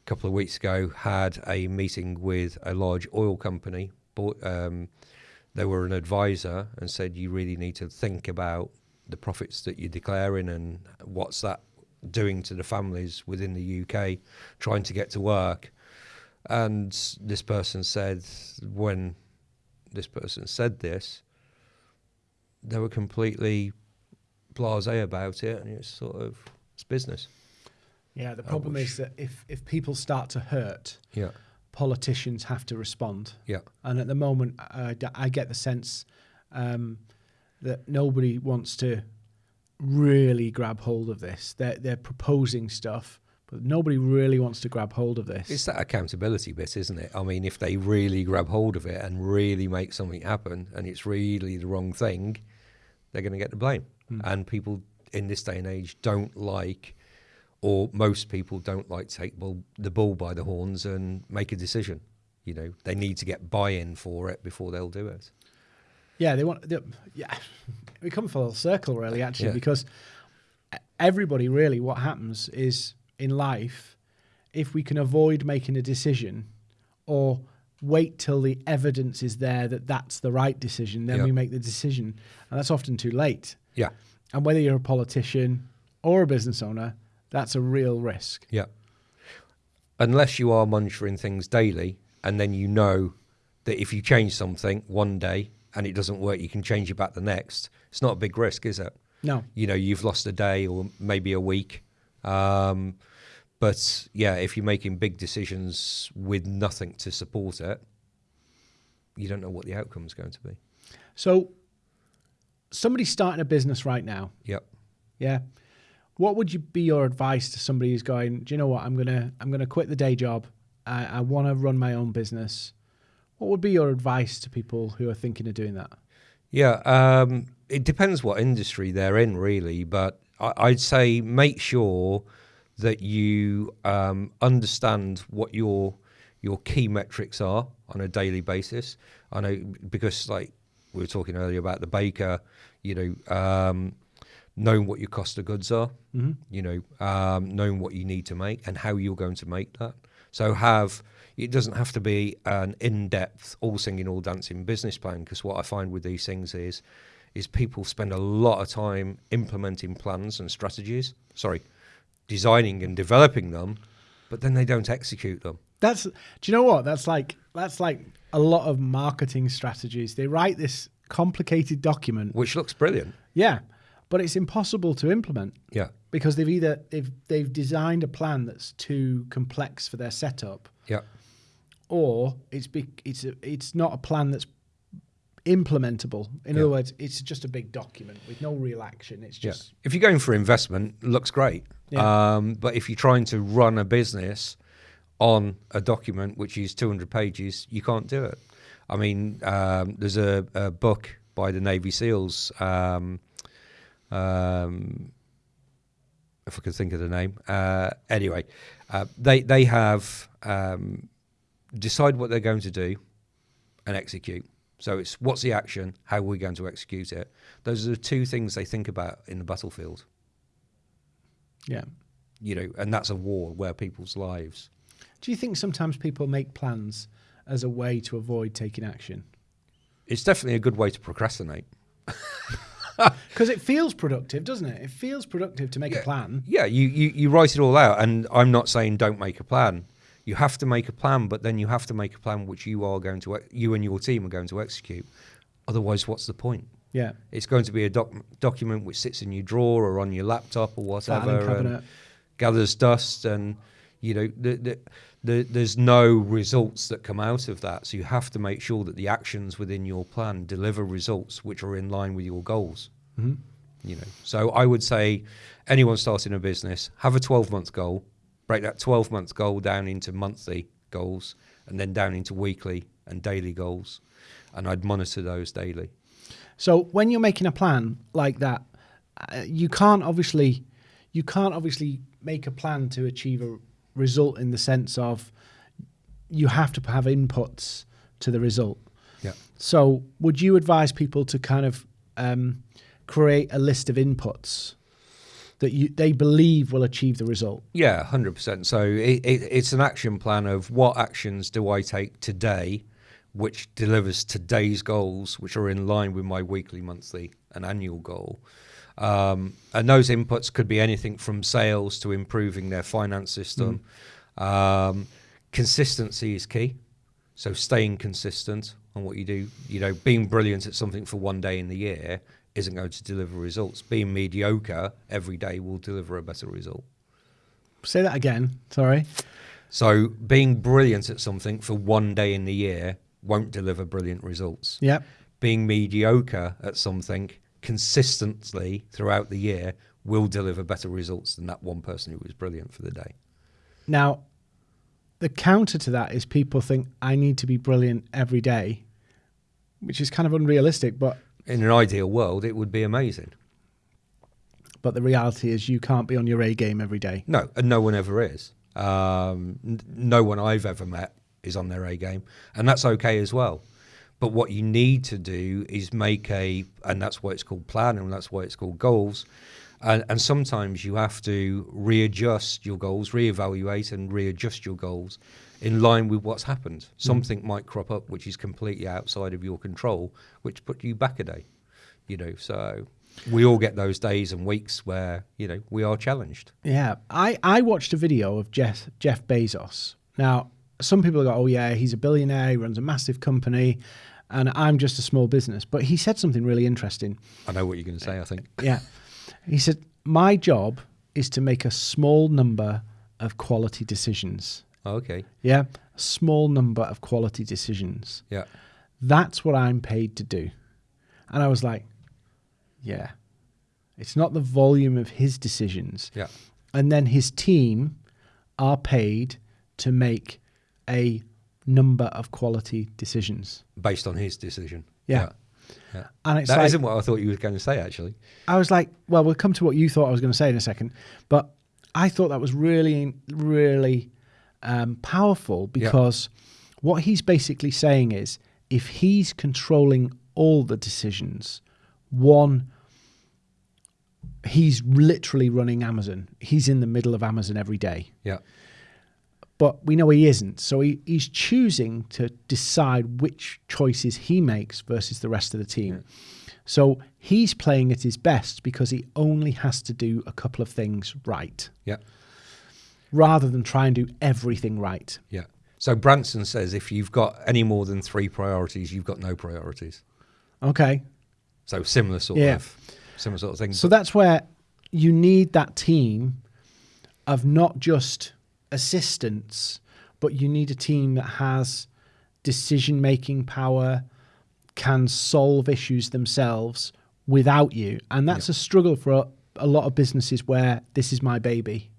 Speaker 2: a couple of weeks ago had a meeting with a large oil company. Bought, um, they were an advisor and said you really need to think about the profits that you're declaring and what's that doing to the families within the UK trying to get to work. And this person said, when this person said this, they were completely blasé about it, and it's sort of it's business.
Speaker 1: Yeah, the problem is that if, if people start to hurt,
Speaker 2: Yeah,
Speaker 1: politicians have to respond.
Speaker 2: yeah,
Speaker 1: And at the moment, I, I get the sense um, that nobody wants to really grab hold of this. They're, they're proposing stuff, but nobody really wants to grab hold of this.
Speaker 2: it's that accountability bit, isn't it? I mean, if they really grab hold of it and really make something happen, and it's really the wrong thing, they're going to get the blame. Hmm. And people in this day and age don't like, or most people don't like take bull, the bull by the horns and make a decision. You know, they need to get buy-in for it before they'll do it.
Speaker 1: yeah, they want. They, yeah, <laughs> we come full circle, really, actually,
Speaker 2: Yeah.
Speaker 1: because everybody really, what happens is in life, if we can avoid making a decision or wait till the evidence is there that that's the right decision, then
Speaker 2: Yeah.
Speaker 1: we make the decision, and that's often too late.
Speaker 2: Yeah,
Speaker 1: And whether you're a politician or a business owner, that's a real risk.
Speaker 2: Yeah. Unless you are monitoring things daily and then you know that if you change something one day and it doesn't work, you can change it back the next. It's not a big risk, is it?
Speaker 1: No.
Speaker 2: You know, you've lost a day or maybe a week. Um, but yeah, if you're making big decisions with nothing to support it, you don't know what the outcome is going to be.
Speaker 1: So, somebody's starting a business right now.
Speaker 2: Yep.
Speaker 1: Yeah. What would you be your advice to somebody who's going? Do you know what? I'm gonna I'm gonna quit the day job. I, I want to run my own business. What would be your advice to people who are thinking of doing that?
Speaker 2: Yeah, um, it depends what industry they're in, really. But I, I'd say make sure that you um, understand what your your key metrics are on a daily basis. I know because, like we were talking earlier about the baker, you know, um, knowing what your cost of goods are, you know, um, knowing what you need to make and how you're going to make that. So have it doesn't have to be an in-depth, all singing, all dancing business plan because what I find with these things is is people spend a lot of time implementing plans and strategies. Sorry, designing and developing them, but then they don't execute them.
Speaker 1: That's do you know what? That's like that's like a lot of marketing strategies. They write this complicated document.
Speaker 2: which looks brilliant.
Speaker 1: Yeah. But it's impossible to implement
Speaker 2: Yeah,
Speaker 1: because they've either they've they've designed a plan that's too complex for their setup
Speaker 2: yeah,
Speaker 1: or it's be, it's a, it's not a plan that's implementable. In
Speaker 2: Yeah.
Speaker 1: other words, it's just a big document with no real action. It's
Speaker 2: yeah.
Speaker 1: just
Speaker 2: If you're going for investment, looks great.
Speaker 1: Yeah.
Speaker 2: Um, but if you're trying to run a business on a document which is 200 pages, you can't do it. I mean, um, there's a, a book by the Navy SEALs. Um, um, if I could think of the name. Uh, anyway, uh, they they have um, decide what they're going to do and execute. So it's what's the action, how are we going to execute it. Those are the two things they think about in the battlefield.
Speaker 1: yeah.
Speaker 2: You know, and that's a war where people's lives.
Speaker 1: Do you think sometimes people make plans as a way to avoid taking action?
Speaker 2: It's definitely a good way to procrastinate. <laughs>
Speaker 1: Because it feels productive, doesn't it? It feels productive to make a plan.
Speaker 2: Yeah, you, you, you write it all out, and I'm not saying don't make a plan. You have to make a plan, but then you have to make a plan which you are going to, you and your team are going to execute. Otherwise, what's the point?
Speaker 1: Yeah.
Speaker 2: It's going to be a doc- document which sits in your drawer or on your laptop or whatever, and gathers dust, and you know, the, the, the, there's no results that come out of that. So you have to make sure that the actions within your plan deliver results which are in line with your goals.
Speaker 1: Mhm.
Speaker 2: You know, so I would say anyone starting a business have a 12 month goal, break that 12 month goal down into monthly goals, and then down into weekly and daily goals, and I'd monitor those daily.
Speaker 1: So when you're making a plan like that, uh, you can't obviously, you can't obviously make a plan to achieve a result in the sense of you have to have inputs to the result.
Speaker 2: Yeah.
Speaker 1: So would you advise people to kind of um, create a list of inputs that you they believe will achieve the result?
Speaker 2: Yeah, hundred percent. So it, it, it's an action plan of what actions do I take today, which delivers today's goals, which are in line with my weekly, monthly, and annual goal. Um, and those inputs could be anything from sales to improving their finance system. Um, consistency is key. So staying consistent on what you do, you know, being brilliant at something for one day in the year isn't going to deliver results. Being mediocre every day will deliver a better result.
Speaker 1: Say that again. Sorry.
Speaker 2: So being brilliant at something for one day in the year won't deliver brilliant results.
Speaker 1: Yep.
Speaker 2: Being mediocre at something consistently throughout the year will deliver better results than that one person who was brilliant for the day.
Speaker 1: Now, the counter to that is people think I need to be brilliant every day, which is kind of unrealistic. But
Speaker 2: In an ideal world, it would be amazing.
Speaker 1: but the reality is you can't be on your A game every day.
Speaker 2: No, and no one ever is. Um, n- no one I've ever met is on their A game, and that's okay as well. But what you need to do is make a, and that's why it's called plan, and that's why it's called goals. And, and sometimes you have to readjust your goals, reevaluate, and readjust your goals in line with what's happened. Hmm. Something might crop up which is completely outside of your control, which put you back a day. You know, so we all get those days and weeks where you know we are challenged.
Speaker 1: Yeah, I, I watched a video of Jeff Jeff Bezos. Now, some people go, "Oh yeah, he's a billionaire. He runs a massive company, and I'm just a small business." But he said something really interesting.
Speaker 2: I know what you're going to say. I think. <laughs>
Speaker 1: Yeah, he said, "My job is to make a small number of quality decisions."
Speaker 2: Oh, okay.
Speaker 1: Yeah, a small number of quality decisions.
Speaker 2: Yeah.
Speaker 1: That's what I'm paid to do. And I was like, yeah. It's not the volume of his decisions.
Speaker 2: Yeah.
Speaker 1: And then his team are paid to make a number of quality decisions.
Speaker 2: Based on his decision.
Speaker 1: Yeah.
Speaker 2: Yeah.
Speaker 1: And it's
Speaker 2: That
Speaker 1: like,
Speaker 2: not what I thought you were going to say. Actually.
Speaker 1: I was like, well, we'll come to what you thought I was going to say in a second. But I thought that was really, really um, powerful
Speaker 2: Yeah.
Speaker 1: because what he's basically saying is if he's controlling all the decisions, one, he's literally running Amazon. He's in the middle of Amazon every day.
Speaker 2: Yeah.
Speaker 1: But we know he isn't. So he, he's choosing to decide which choices he makes versus the rest of the team. So he's playing at his best because he only has to do a couple of things right
Speaker 2: Yeah.
Speaker 1: rather than try and do everything right.
Speaker 2: Yeah. So Branson says if you've got any more than three priorities, you've got no priorities.
Speaker 1: Okay.
Speaker 2: So similar sort
Speaker 1: Yeah.
Speaker 2: of similar sort of thing.
Speaker 1: So that's where you need that team of not just assistants, but you need a team that has decision making power, can solve issues themselves without you. And that's a struggle for a, a lot of businesses where this is my baby.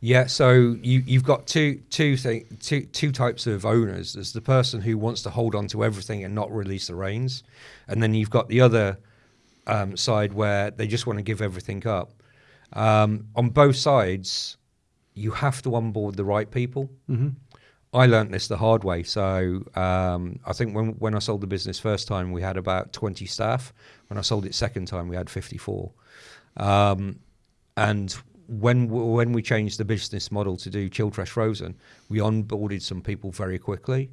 Speaker 2: Yeah, so you you've got two two thing, two two types of owners. There's the person who wants to hold on to everything and not release the reins, and then you've got the other um, side where they just want to give everything up. Um, on both sides, you have to onboard the right people.
Speaker 1: hmm
Speaker 2: I learnt this the hard way. So um, I think when when I sold the business first time, we had about 20 staff. When I sold it second time, we had 54. Um, and when when we changed the business model to do chilled fresh frozen, we onboarded some people very quickly,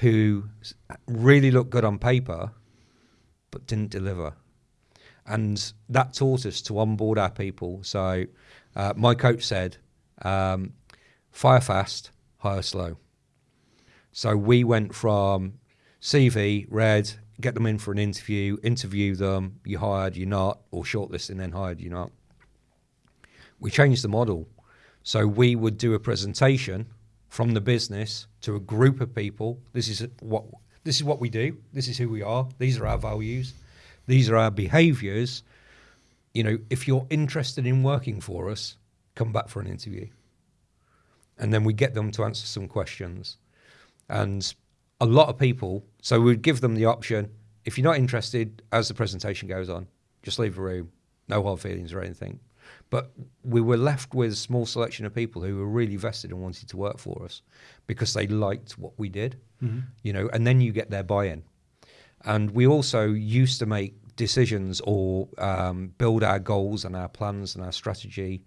Speaker 2: who really looked good on paper, but didn't deliver, and that taught us to onboard our people. So, uh, my coach said, um, "Fire fast, hire slow." So we went from CV, read, get them in for an interview, interview them, you hired, you're not, or shortlisting, then hired, you're not. We changed the model. So we would do a presentation from the business to a group of people. This is what this is what we do. This is who we are. These are our values. These are our behaviors. You know, if you're interested in working for us, come back for an interview. And then we get them to answer some questions. And a lot of people, so we'd give them the option if you're not interested as the presentation goes on, just leave the room, no hard feelings or anything. But we were left with a small selection of people who were really vested and wanted to work for us because they liked what we did, mm-hmm. you know, and then you get their buy in. And we also used to make decisions or um, build our goals and our plans and our strategy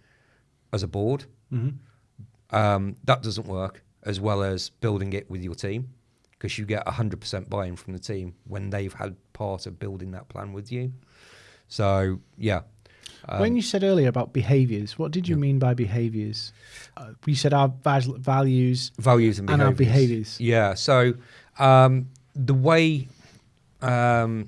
Speaker 2: as a board. Mm-hmm. Um, that doesn't work as well as building it with your team because you get 100% buy-in from the team when they've had part of building that plan with you. So, yeah.
Speaker 1: Um, when you said earlier about behaviors, what did you yeah. mean by behaviors? Uh, you said our values,
Speaker 2: values and,
Speaker 1: and our behaviors.
Speaker 2: Yeah. So um, the way, um,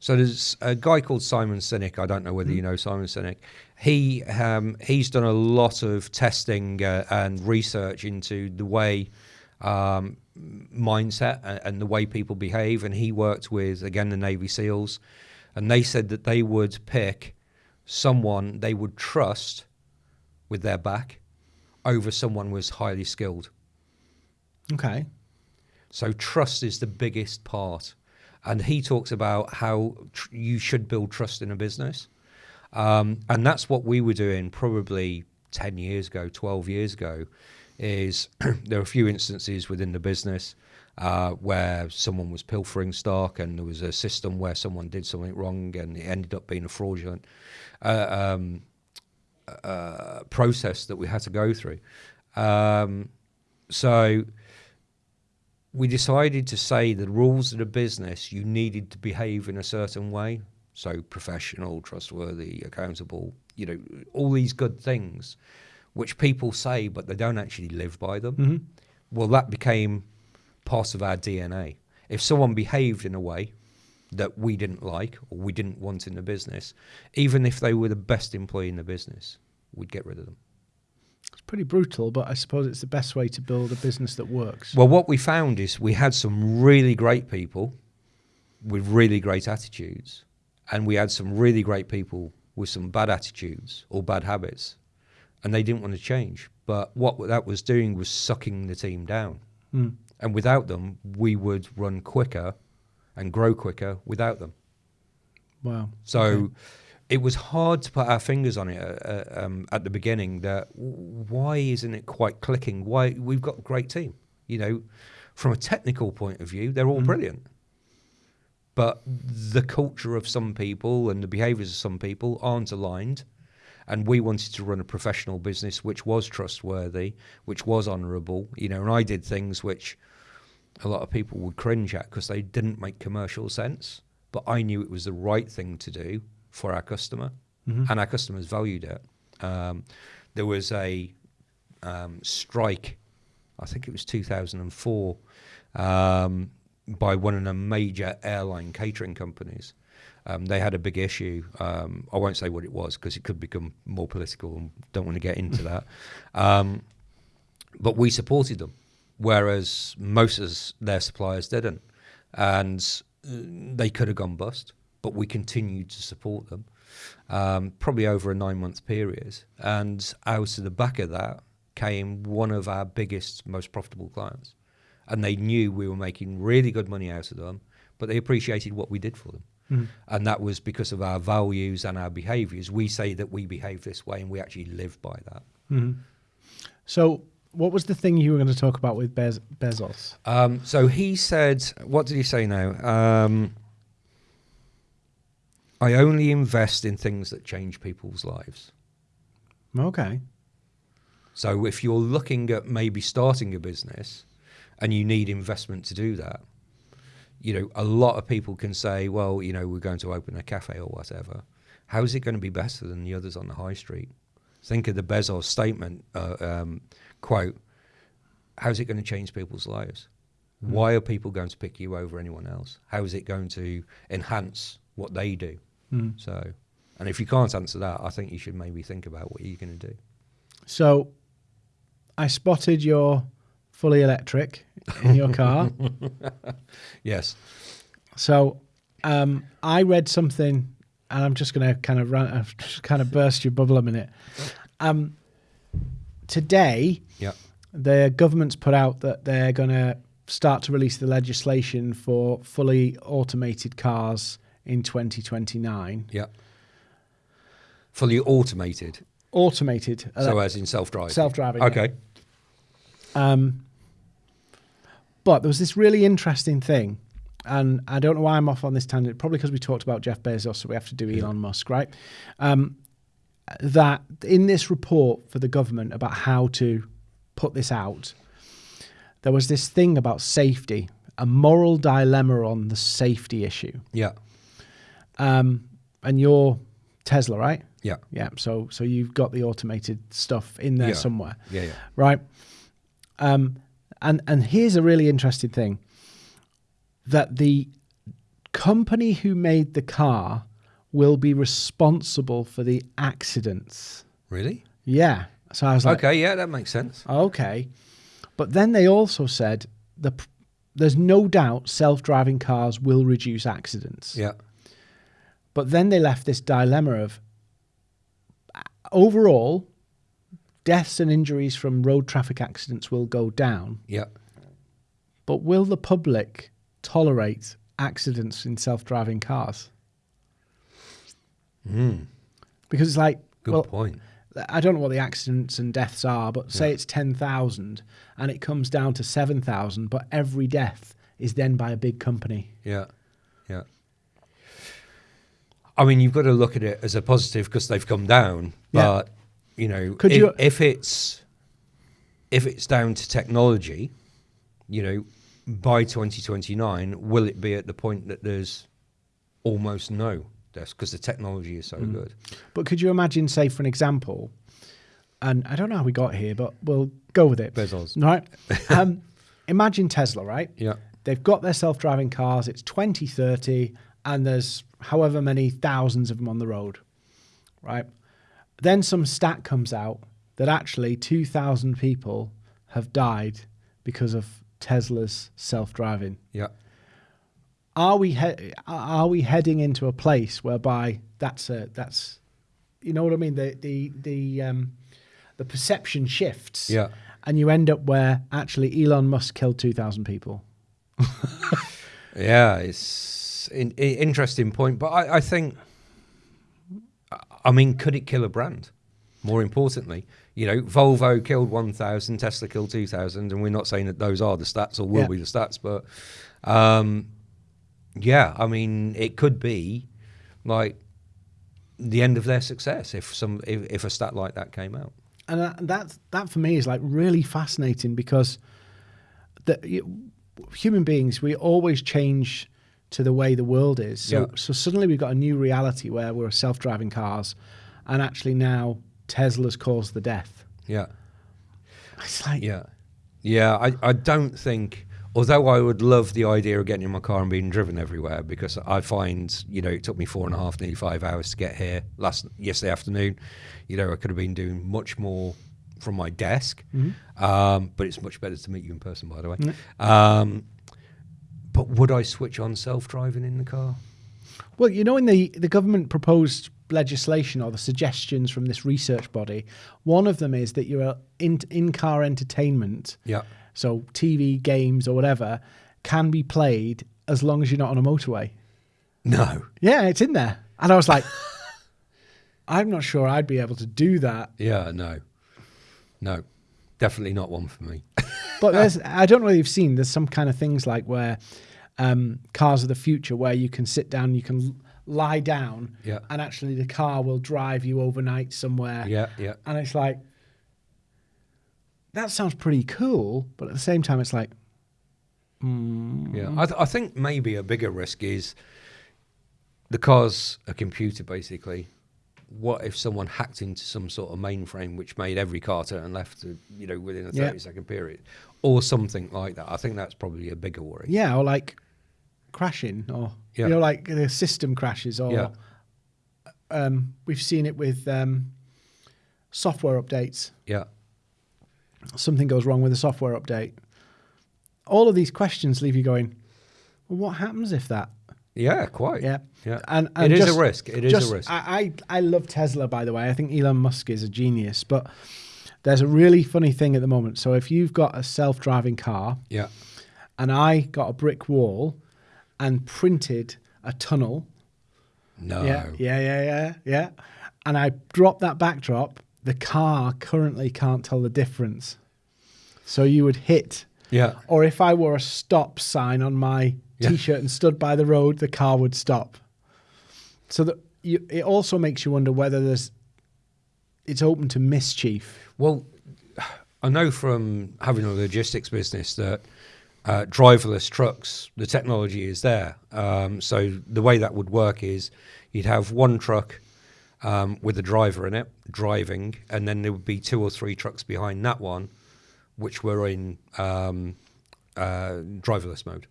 Speaker 2: so there's a guy called Simon Sinek. I don't know whether mm. you know Simon Sinek. He um, he's done a lot of testing uh, and research into the way um, mindset and, and, the way people behave. And he worked with, again, the Navy SEALs. And they said that they would pick someone they would trust with their back over someone who was highly skilled.
Speaker 1: Okay.
Speaker 2: So trust is the biggest part. And he talks about how you should build trust in a business. Um, and that's what we were doing probably 10 years ago, 12 years ago is <clears throat> there are a few instances within the business uh, where someone was pilfering stock and there was a system where someone did something wrong and it ended up being a fraudulent uh, um, uh, process that we had to go through. Um, so we decided to say the rules of the business you needed to behave in a certain way. So professional, trustworthy, accountable, you know, all these good things which people say, but they don't actually live by them. Mm-hmm. Well, that became part of our DNA. If someone behaved in a way that we didn't like or we didn't want in the business, even if they were the best employee in the business, we'd get rid of them.
Speaker 1: Pretty brutal, but I suppose it's the best way to build a business that works.
Speaker 2: Well, what we found is we had some really great people with really great attitudes, and we had some really great people with some bad attitudes or bad habits and they didn't want to change. But what that was doing was sucking the team down. Mm. And without them, we would run quicker and grow quicker without them.
Speaker 1: Wow.
Speaker 2: So okay. It was hard to put our fingers on it uh, uh um, at the beginning that why isn't it quite clicking? Why we've got a great team. You know, from a technical point of view, they're all mm. brilliant. But the culture of some people and the behaviors of some people aren't aligned and we wanted to run a professional business which was trustworthy, which was honourable, you know. And I did things which a lot of people would cringe at because they didn't make commercial sense, but I knew it was the right thing to do for our customer, mm-hmm. and our customers valued it. Um, there was a um, strike, I think it was 2004, um, by one of the major airline catering companies um, they had a big issue. Um, I won't say what it was because it could become more political and don't want to get into <laughs> that. Um, but we supported them, whereas most of their suppliers didn't. And uh, they could have gone bust, but we continued to support them um, probably over a nine month period. And out of the back of that came one of our biggest, most profitable clients. And they knew we were making really good money out of them, but they appreciated what we did for them. Mm. And that was because of our values and our behaviors. We say that we behave this way and we actually live by that.
Speaker 1: Mm-hmm. So, what was the thing you were going to talk about with Bez- Bezos?
Speaker 2: Um, so he said, what did he say now? Um, I only invest in things that change people's lives.
Speaker 1: Okay.
Speaker 2: So if you're looking at maybe starting a business and you need investment to do that, you know, a lot of people can say, well, you know, we're going to open a cafe or whatever. How is it going to be better than the others on the high street? Think of the Bezos statement uh, um, quote. How's it going to change people's lives?
Speaker 1: Mm.
Speaker 2: Why are people going to pick you over anyone else? How is it going to enhance what they do?
Speaker 1: Mm.
Speaker 2: So, and if you can't answer that, I think you should maybe think about what you're going to do.
Speaker 1: So, I spotted your fully electric in your car. <laughs>
Speaker 2: Yes.
Speaker 1: So, um, I read something, and I'm just going to kind of run, <laughs> just kind of burst your bubble a minute. Um, today,
Speaker 2: Yeah.
Speaker 1: the government's put out that they're going to start to release the legislation for fully automated cars in 2029.
Speaker 2: Yeah. Fully automated.
Speaker 1: Automated,
Speaker 2: so as in self-driving.
Speaker 1: self-driving. yeah.
Speaker 2: Okay.
Speaker 1: Um, but there was this really interesting thing, and I don't know why I'm off on this tangent. Probably because we talked about Jeff Bezos, so we have to do Elon Musk, right? Um, that in this report for the government about how to put this out, there was this thing about safety, a moral dilemma on the safety issue.
Speaker 2: Yeah.
Speaker 1: Um, and you're Tesla, right?
Speaker 2: Yeah.
Speaker 1: Yeah. So so you've got the automated stuff in there
Speaker 2: Yeah.
Speaker 1: somewhere
Speaker 2: Yeah. Yeah.
Speaker 1: right? Um, and and here's a really interesting thing that the company who made the car will be responsible for the accidents.
Speaker 2: Really?
Speaker 1: Yeah. So I was like,
Speaker 2: okay. Yeah, that makes sense.
Speaker 1: okay. But then they also said the there's no doubt self-driving cars will reduce accidents.
Speaker 2: Yeah.
Speaker 1: But then they left this dilemma of uh, overall deaths and injuries from road traffic accidents will go down.
Speaker 2: Yeah.
Speaker 1: But will the public tolerate accidents in self-driving cars?
Speaker 2: Mm.
Speaker 1: Because it's like,
Speaker 2: Good
Speaker 1: well,
Speaker 2: point.
Speaker 1: I don't know what the accidents and deaths are, but say it's ten thousand and it comes down to seven thousand, but every death is then by a big company.
Speaker 2: Yeah. Yeah. I mean, you've got to look at it as a positive because they've come down.
Speaker 1: Yeah.
Speaker 2: But you know,
Speaker 1: Could
Speaker 2: if,
Speaker 1: you-
Speaker 2: if it's if it's down to technology, you know, by 2029, will it be at the point that there's almost no deaths because the technology is so
Speaker 1: Mm.
Speaker 2: good?
Speaker 1: But could you imagine, say, for an example, and I don't know how we got here, but we'll go with it.
Speaker 2: Bezos.
Speaker 1: Right? <laughs> um, imagine Tesla, right?
Speaker 2: Yeah.
Speaker 1: They've got their self driving cars, it's 2030, and there's however many thousands of them on the road, right? Then some stat comes out that actually 2,000 people have died because of Tesla's self driving.
Speaker 2: Yeah.
Speaker 1: Are we he- are we heading into a place whereby that's a that's you know what I mean the the the um, the perception shifts
Speaker 2: Yeah.
Speaker 1: and you end up where actually Elon Musk killed 2,000 people. <laughs>
Speaker 2: Yeah, it's an interesting point, but I, I think, I mean, could it kill a brand? More importantly, you know, Volvo killed 1,000, Tesla killed 2,000, and we're not saying that those are the stats or will
Speaker 1: Yeah.
Speaker 2: be the stats, but um, yeah, I mean, it could be like the end of their success if some if, if a stat like that came out.
Speaker 1: and that, that that for me is like really fascinating because the you, human beings we always change to the way the world is so
Speaker 2: Yeah.
Speaker 1: so suddenly we've got a new reality where we're self-driving cars and actually now tesla's caused the death
Speaker 2: Yeah.
Speaker 1: it's like
Speaker 2: Yeah, yeah. I, I don't think. Although I would love the idea of getting in my car and being driven everywhere, because I find you know it took me four and a half, nearly five hours to get here last yesterday afternoon. You know I could have been doing much more from my desk, um, but it's much better to meet you in person, by the way. Um, but would I switch on self-driving in the car?
Speaker 1: Well, you know, in the, the government proposed legislation or the suggestions from this research body, one of them is that your uh, in, in-car entertainment,
Speaker 2: Yeah,
Speaker 1: so TV, games, or whatever, can be played as long as you're not on a motorway.
Speaker 2: no,
Speaker 1: Yeah, it's in there. And I was like, <laughs> I'm not sure I'd be able to do that.
Speaker 2: yeah, no, no, definitely not one for me.
Speaker 1: But there's, <laughs> I don't know if you've seen, there's some kind of things like where um, cars of the future where you can sit down, you can lie down,
Speaker 2: Yeah.
Speaker 1: and actually the car will drive you overnight somewhere.
Speaker 2: Yeah, yeah.
Speaker 1: And it's like, that sounds pretty cool, but at the same time, it's like,
Speaker 2: Yeah, I, th- I think maybe a bigger risk is the car's a computer basically. What if someone hacked into some sort of mainframe which made every car turn left, you know, within a
Speaker 1: Yeah.
Speaker 2: thirty second period, or something like that? I think that's probably a bigger worry.
Speaker 1: yeah, or like crashing, or
Speaker 2: Yeah.
Speaker 1: you know, like the system crashes, or
Speaker 2: Yeah.
Speaker 1: um, we've seen it with um, software updates.
Speaker 2: Yeah,
Speaker 1: Something goes wrong with a software update. All of these questions leave you going, well, what happens if that?
Speaker 2: Yeah, quite.
Speaker 1: Yeah.
Speaker 2: yeah.
Speaker 1: And,
Speaker 2: It
Speaker 1: and
Speaker 2: is a risk. It is
Speaker 1: just-
Speaker 2: a risk.
Speaker 1: I, I, I love Tesla, by the way. I think Elon Musk is a genius. But there's a really funny thing at the moment. So if you've got a self driving car
Speaker 2: yeah,
Speaker 1: and I got a brick wall and printed a tunnel,
Speaker 2: no.
Speaker 1: yeah, yeah, yeah, yeah, yeah, and I drop that backdrop, the car currently can't tell the difference. So you would hit
Speaker 2: yeah.
Speaker 1: or if I wore a stop sign on my
Speaker 2: Yeah.
Speaker 1: t-shirt and stood by the road, the car would stop. So that you, it also makes you wonder whether there's it's open to mischief.
Speaker 2: Well, I know from having a logistics business that uh, driverless trucks, the technology is there. Um, so the way that would work is you'd have one truck um, with a driver in it driving, and then there would be two or three trucks behind that one, which were in um, uh, driverless mode.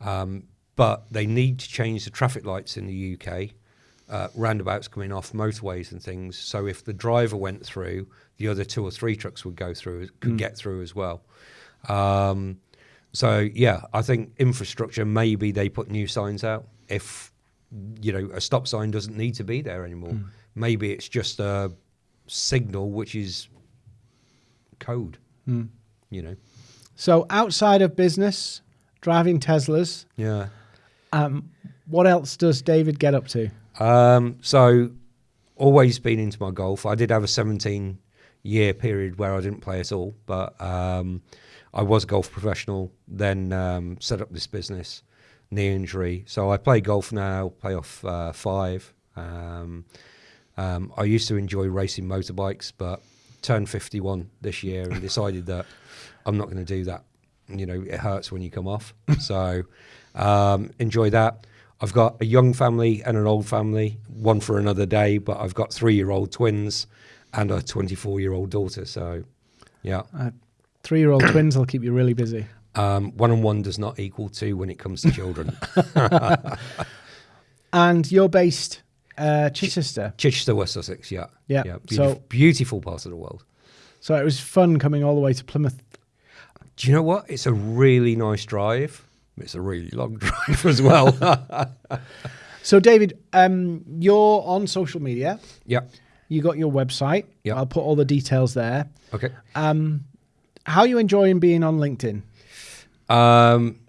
Speaker 2: Um, but they need to change the traffic lights in the UK. Uh, roundabouts coming off motorways and things. So if the driver went through, the other two or three trucks would go through, could get through as well. Um, so yeah, I think infrastructure. Maybe they put new signs out. If you know a stop sign doesn't need to be there anymore, maybe it's just a signal which is code. You know.
Speaker 1: So outside of business, driving Teslas,
Speaker 2: Yeah.
Speaker 1: um, what else does David get up to?
Speaker 2: Um, so, always been into my golf. I did have a 17 year period where I didn't play at all, but um, I was a golf professional, then um, set up this business, knee injury. So, I play golf now, play off uh, five. Um, um, I used to enjoy racing motorbikes, but turned 51 this year and decided that I'm not going to do that. You know, it hurts when you come off. so, um, enjoy that. I've got a young family and an old family, one for another day, but I've got three year old twins and a 24 year old daughter. So, yeah,
Speaker 1: Uh, Three-year-old <coughs> twins will keep you really busy.
Speaker 2: um, one and one does not equal two when it comes to children. <laughs> <laughs>
Speaker 1: And you're based uh, Chichester,
Speaker 2: Chichester, West Sussex, yeah.
Speaker 1: Yeah,
Speaker 2: yeah
Speaker 1: so-
Speaker 2: beautiful part of the world.
Speaker 1: so it was fun coming all the way to Plymouth.
Speaker 2: Do you know what? It's a really nice drive. It's a really long <laughs> drive as well.
Speaker 1: So David, um, you're on social media.
Speaker 2: yeah.
Speaker 1: You got your website.
Speaker 2: Yeah.
Speaker 1: I'll put all the details there.
Speaker 2: Okay.
Speaker 1: Um, how are you enjoying being on LinkedIn?
Speaker 2: Um,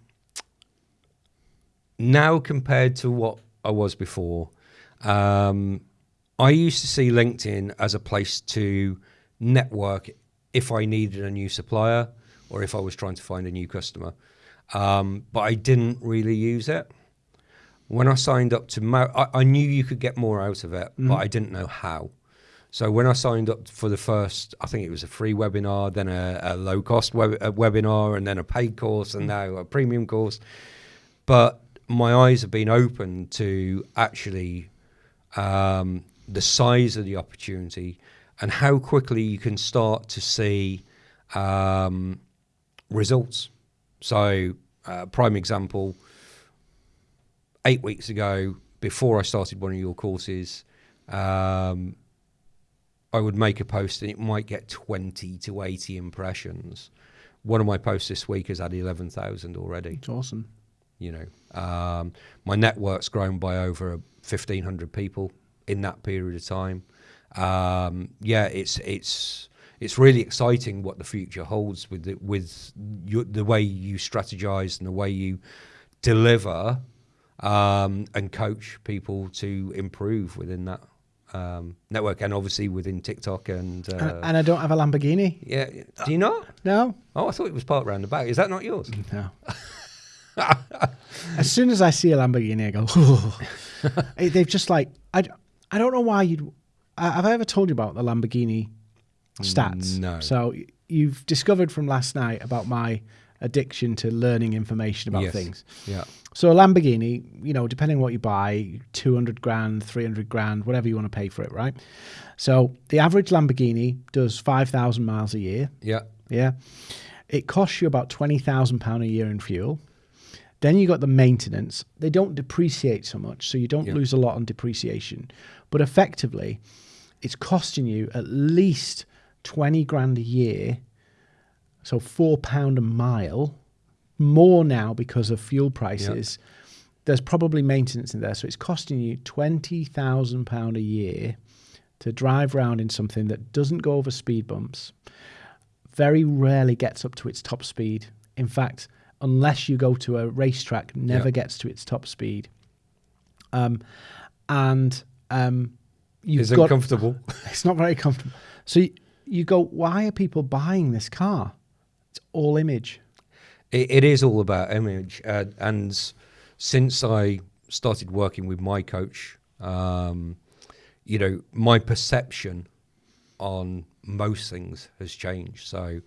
Speaker 2: now compared to what I was before, um, I used to see LinkedIn as a place to network if I needed a new supplier or if I was trying to find a new customer. Um, but I didn't really use it. When I signed up to, Mo- I, I knew you could get more out of it, but I didn't know how. So when I signed up for the first, I think it was a free webinar, then a, a low cost web, a webinar, and then a paid course, and now a premium course. But my eyes have been open to actually um, the size of the opportunity and how quickly you can start to see um, results. So, uh, prime example eight weeks ago, before I started one of your courses, um, I would make a post and it might get 20 to 80 impressions. One of my posts this week has had 11,000 already
Speaker 1: It's awesome.
Speaker 2: you know um, my network's grown by over 1500 people in that period of time um, yeah it's it's it's really exciting what the future holds with the, with your, the way you strategize and the way you deliver um, and coach people to improve within that um, network and obviously within TikTok and uh,
Speaker 1: and, and I don't have a Lamborghini.
Speaker 2: yeah do you not
Speaker 1: No,
Speaker 2: oh I thought it was parked round the back is that not yours
Speaker 1: no. <laughs> as soon as I see a Lamborghini, I go, <laughs> they've just like, I. I don't know why you'd, have I ever told you about the Lamborghini stats?
Speaker 2: No.
Speaker 1: So you've discovered from last night about my addiction to learning information about
Speaker 2: Yes.
Speaker 1: things.
Speaker 2: Yeah.
Speaker 1: So a Lamborghini, you know, depending on what you buy, 200 grand, 300 grand, whatever you want to pay for it, right? So the average Lamborghini does 5,000 miles a year.
Speaker 2: Yeah.
Speaker 1: Yeah. It costs you about £20,000 a year in fuel. Then you got the maintenance. They don't depreciate so much, so you don't
Speaker 2: Yeah.
Speaker 1: lose a lot on depreciation. But effectively, it's costing you at least 20 grand a year. So four pound a mile, more now because of fuel prices. There's probably maintenance in there, so it's costing you twenty thousand pound a year to drive around in something that doesn't go over speed bumps, very rarely gets up to its top speed. In fact, unless you go to a racetrack, never
Speaker 2: Yeah.
Speaker 1: gets to its top speed. Um, and um, you've
Speaker 2: Isn't
Speaker 1: got
Speaker 2: comfortable. <laughs>
Speaker 1: it's not very comfortable. So you, go, why are people buying this car? It's all image.
Speaker 2: It, it is all about image, uh, and since I started working with my coach, um, you know, my perception on most things has changed. So,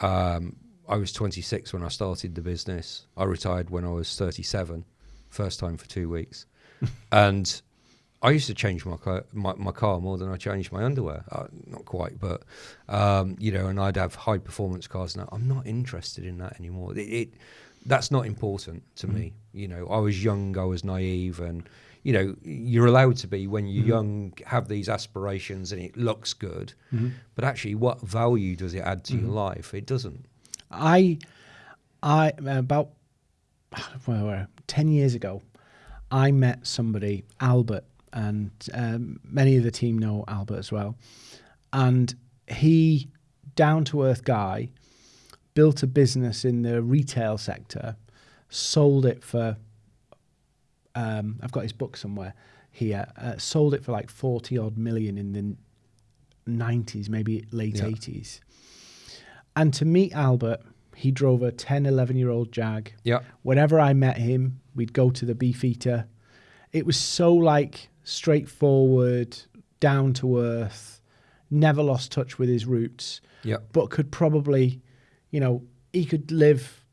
Speaker 2: um, I was 26 when I started the business. I retired when I was 37, first time for two weeks, <laughs> and I used to change my car, my, my car more than I changed my underwear. Uh, not quite, but um, you know, and I'd have high performance cars. Now I'm not interested in that anymore. It, it that's not important to me. You know, I was young, I was naive, and you know, you're allowed to be when you're young, have these aspirations, and it looks good. But actually, what value does it add to your life? It doesn't.
Speaker 1: I, I about <sighs> well, where, ten years ago, I met somebody, Albert, and um, many of the team know Albert as well. And he, down to earth guy, built a business in the retail sector, sold it for. Um, I've got his book somewhere here. Uh, sold it for like forty odd million in the nineties, maybe late
Speaker 2: Yeah.
Speaker 1: eighties. And to meet Albert, he drove a 10, 11 year old Jag.
Speaker 2: Yeah,
Speaker 1: Whenever I met him, we'd go to the Beefeater. It was so like straightforward, down to earth, never lost touch with his roots,
Speaker 2: yeah,
Speaker 1: but could probably, you know, he could live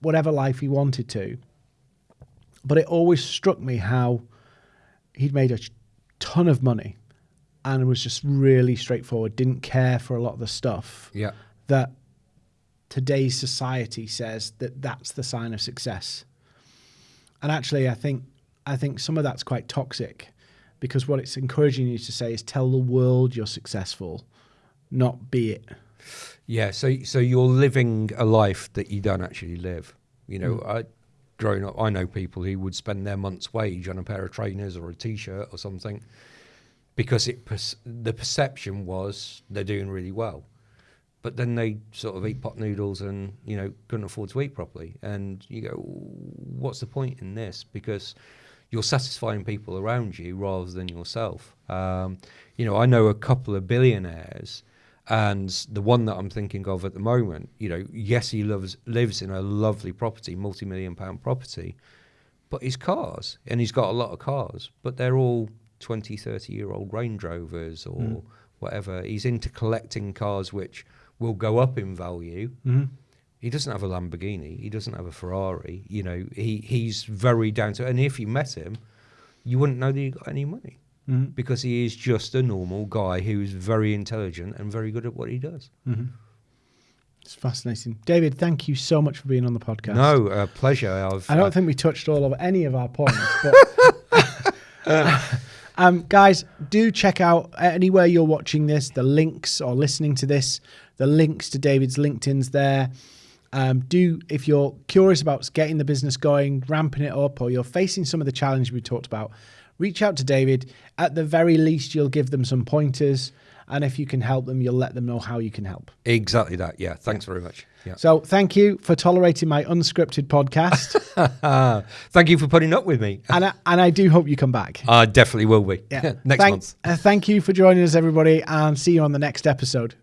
Speaker 1: whatever life he wanted to. But it always struck me how he'd made a ton of money and was just really straightforward, didn't care for a lot of the stuff
Speaker 2: yeah.
Speaker 1: that today's society says that that's the sign of success. And actually, I think I think some of that's quite toxic because what it's encouraging you to say is tell the world you're successful, not be it.
Speaker 2: Yeah, so so you're living a life that you don't actually live. You know, mm. I growing up, I know people who would spend their month's wage on a pair of trainers or a t-shirt or something because it the perception was they're doing really well, but then they sort of eat pot noodles and you know couldn't afford to eat properly, and you go, what's the point in this? Because you're satisfying people around you rather than yourself. Um, you know, I know a couple of billionaires, and the one that I'm thinking of at the moment, you know, yes, he lives lives in a lovely property, multi-million pound property, but his cars, and he's got a lot of cars, but they're all 20, 30 year old Range Rovers or whatever. He's into collecting cars which will go up in value. He doesn't have a Lamborghini. He doesn't have a Ferrari. You know, he, he's very down to. And if you met him, you wouldn't know that he got any money because he is just a normal guy who's very intelligent and very good at what he does.
Speaker 1: It's fascinating. David, thank you so much for being on the podcast.
Speaker 2: No, uh, pleasure. I've,
Speaker 1: I don't
Speaker 2: uh,
Speaker 1: think we touched all of any of our points, <laughs> but <laughs> um, guys, do check out anywhere you're watching this, the links or listening to this, the links to David's LinkedIn's there. Um, do if you're curious about getting the business going, ramping it up, or you're facing some of the challenges we talked about, reach out to David. At the very least, you'll give them some pointers, and if you can help them, you'll let them know how you can help.
Speaker 2: exactly that. Yeah. Thanks very much. Yeah.
Speaker 1: So, thank you for tolerating my unscripted podcast, <laughs>
Speaker 2: Thank you for putting up with me.
Speaker 1: and I, and I do hope you come back.
Speaker 2: I definitely will be.
Speaker 1: Yeah. <laughs>
Speaker 2: Next
Speaker 1: thank,
Speaker 2: month.
Speaker 1: uh, thank you for joining us, everybody, and see you on the next episode.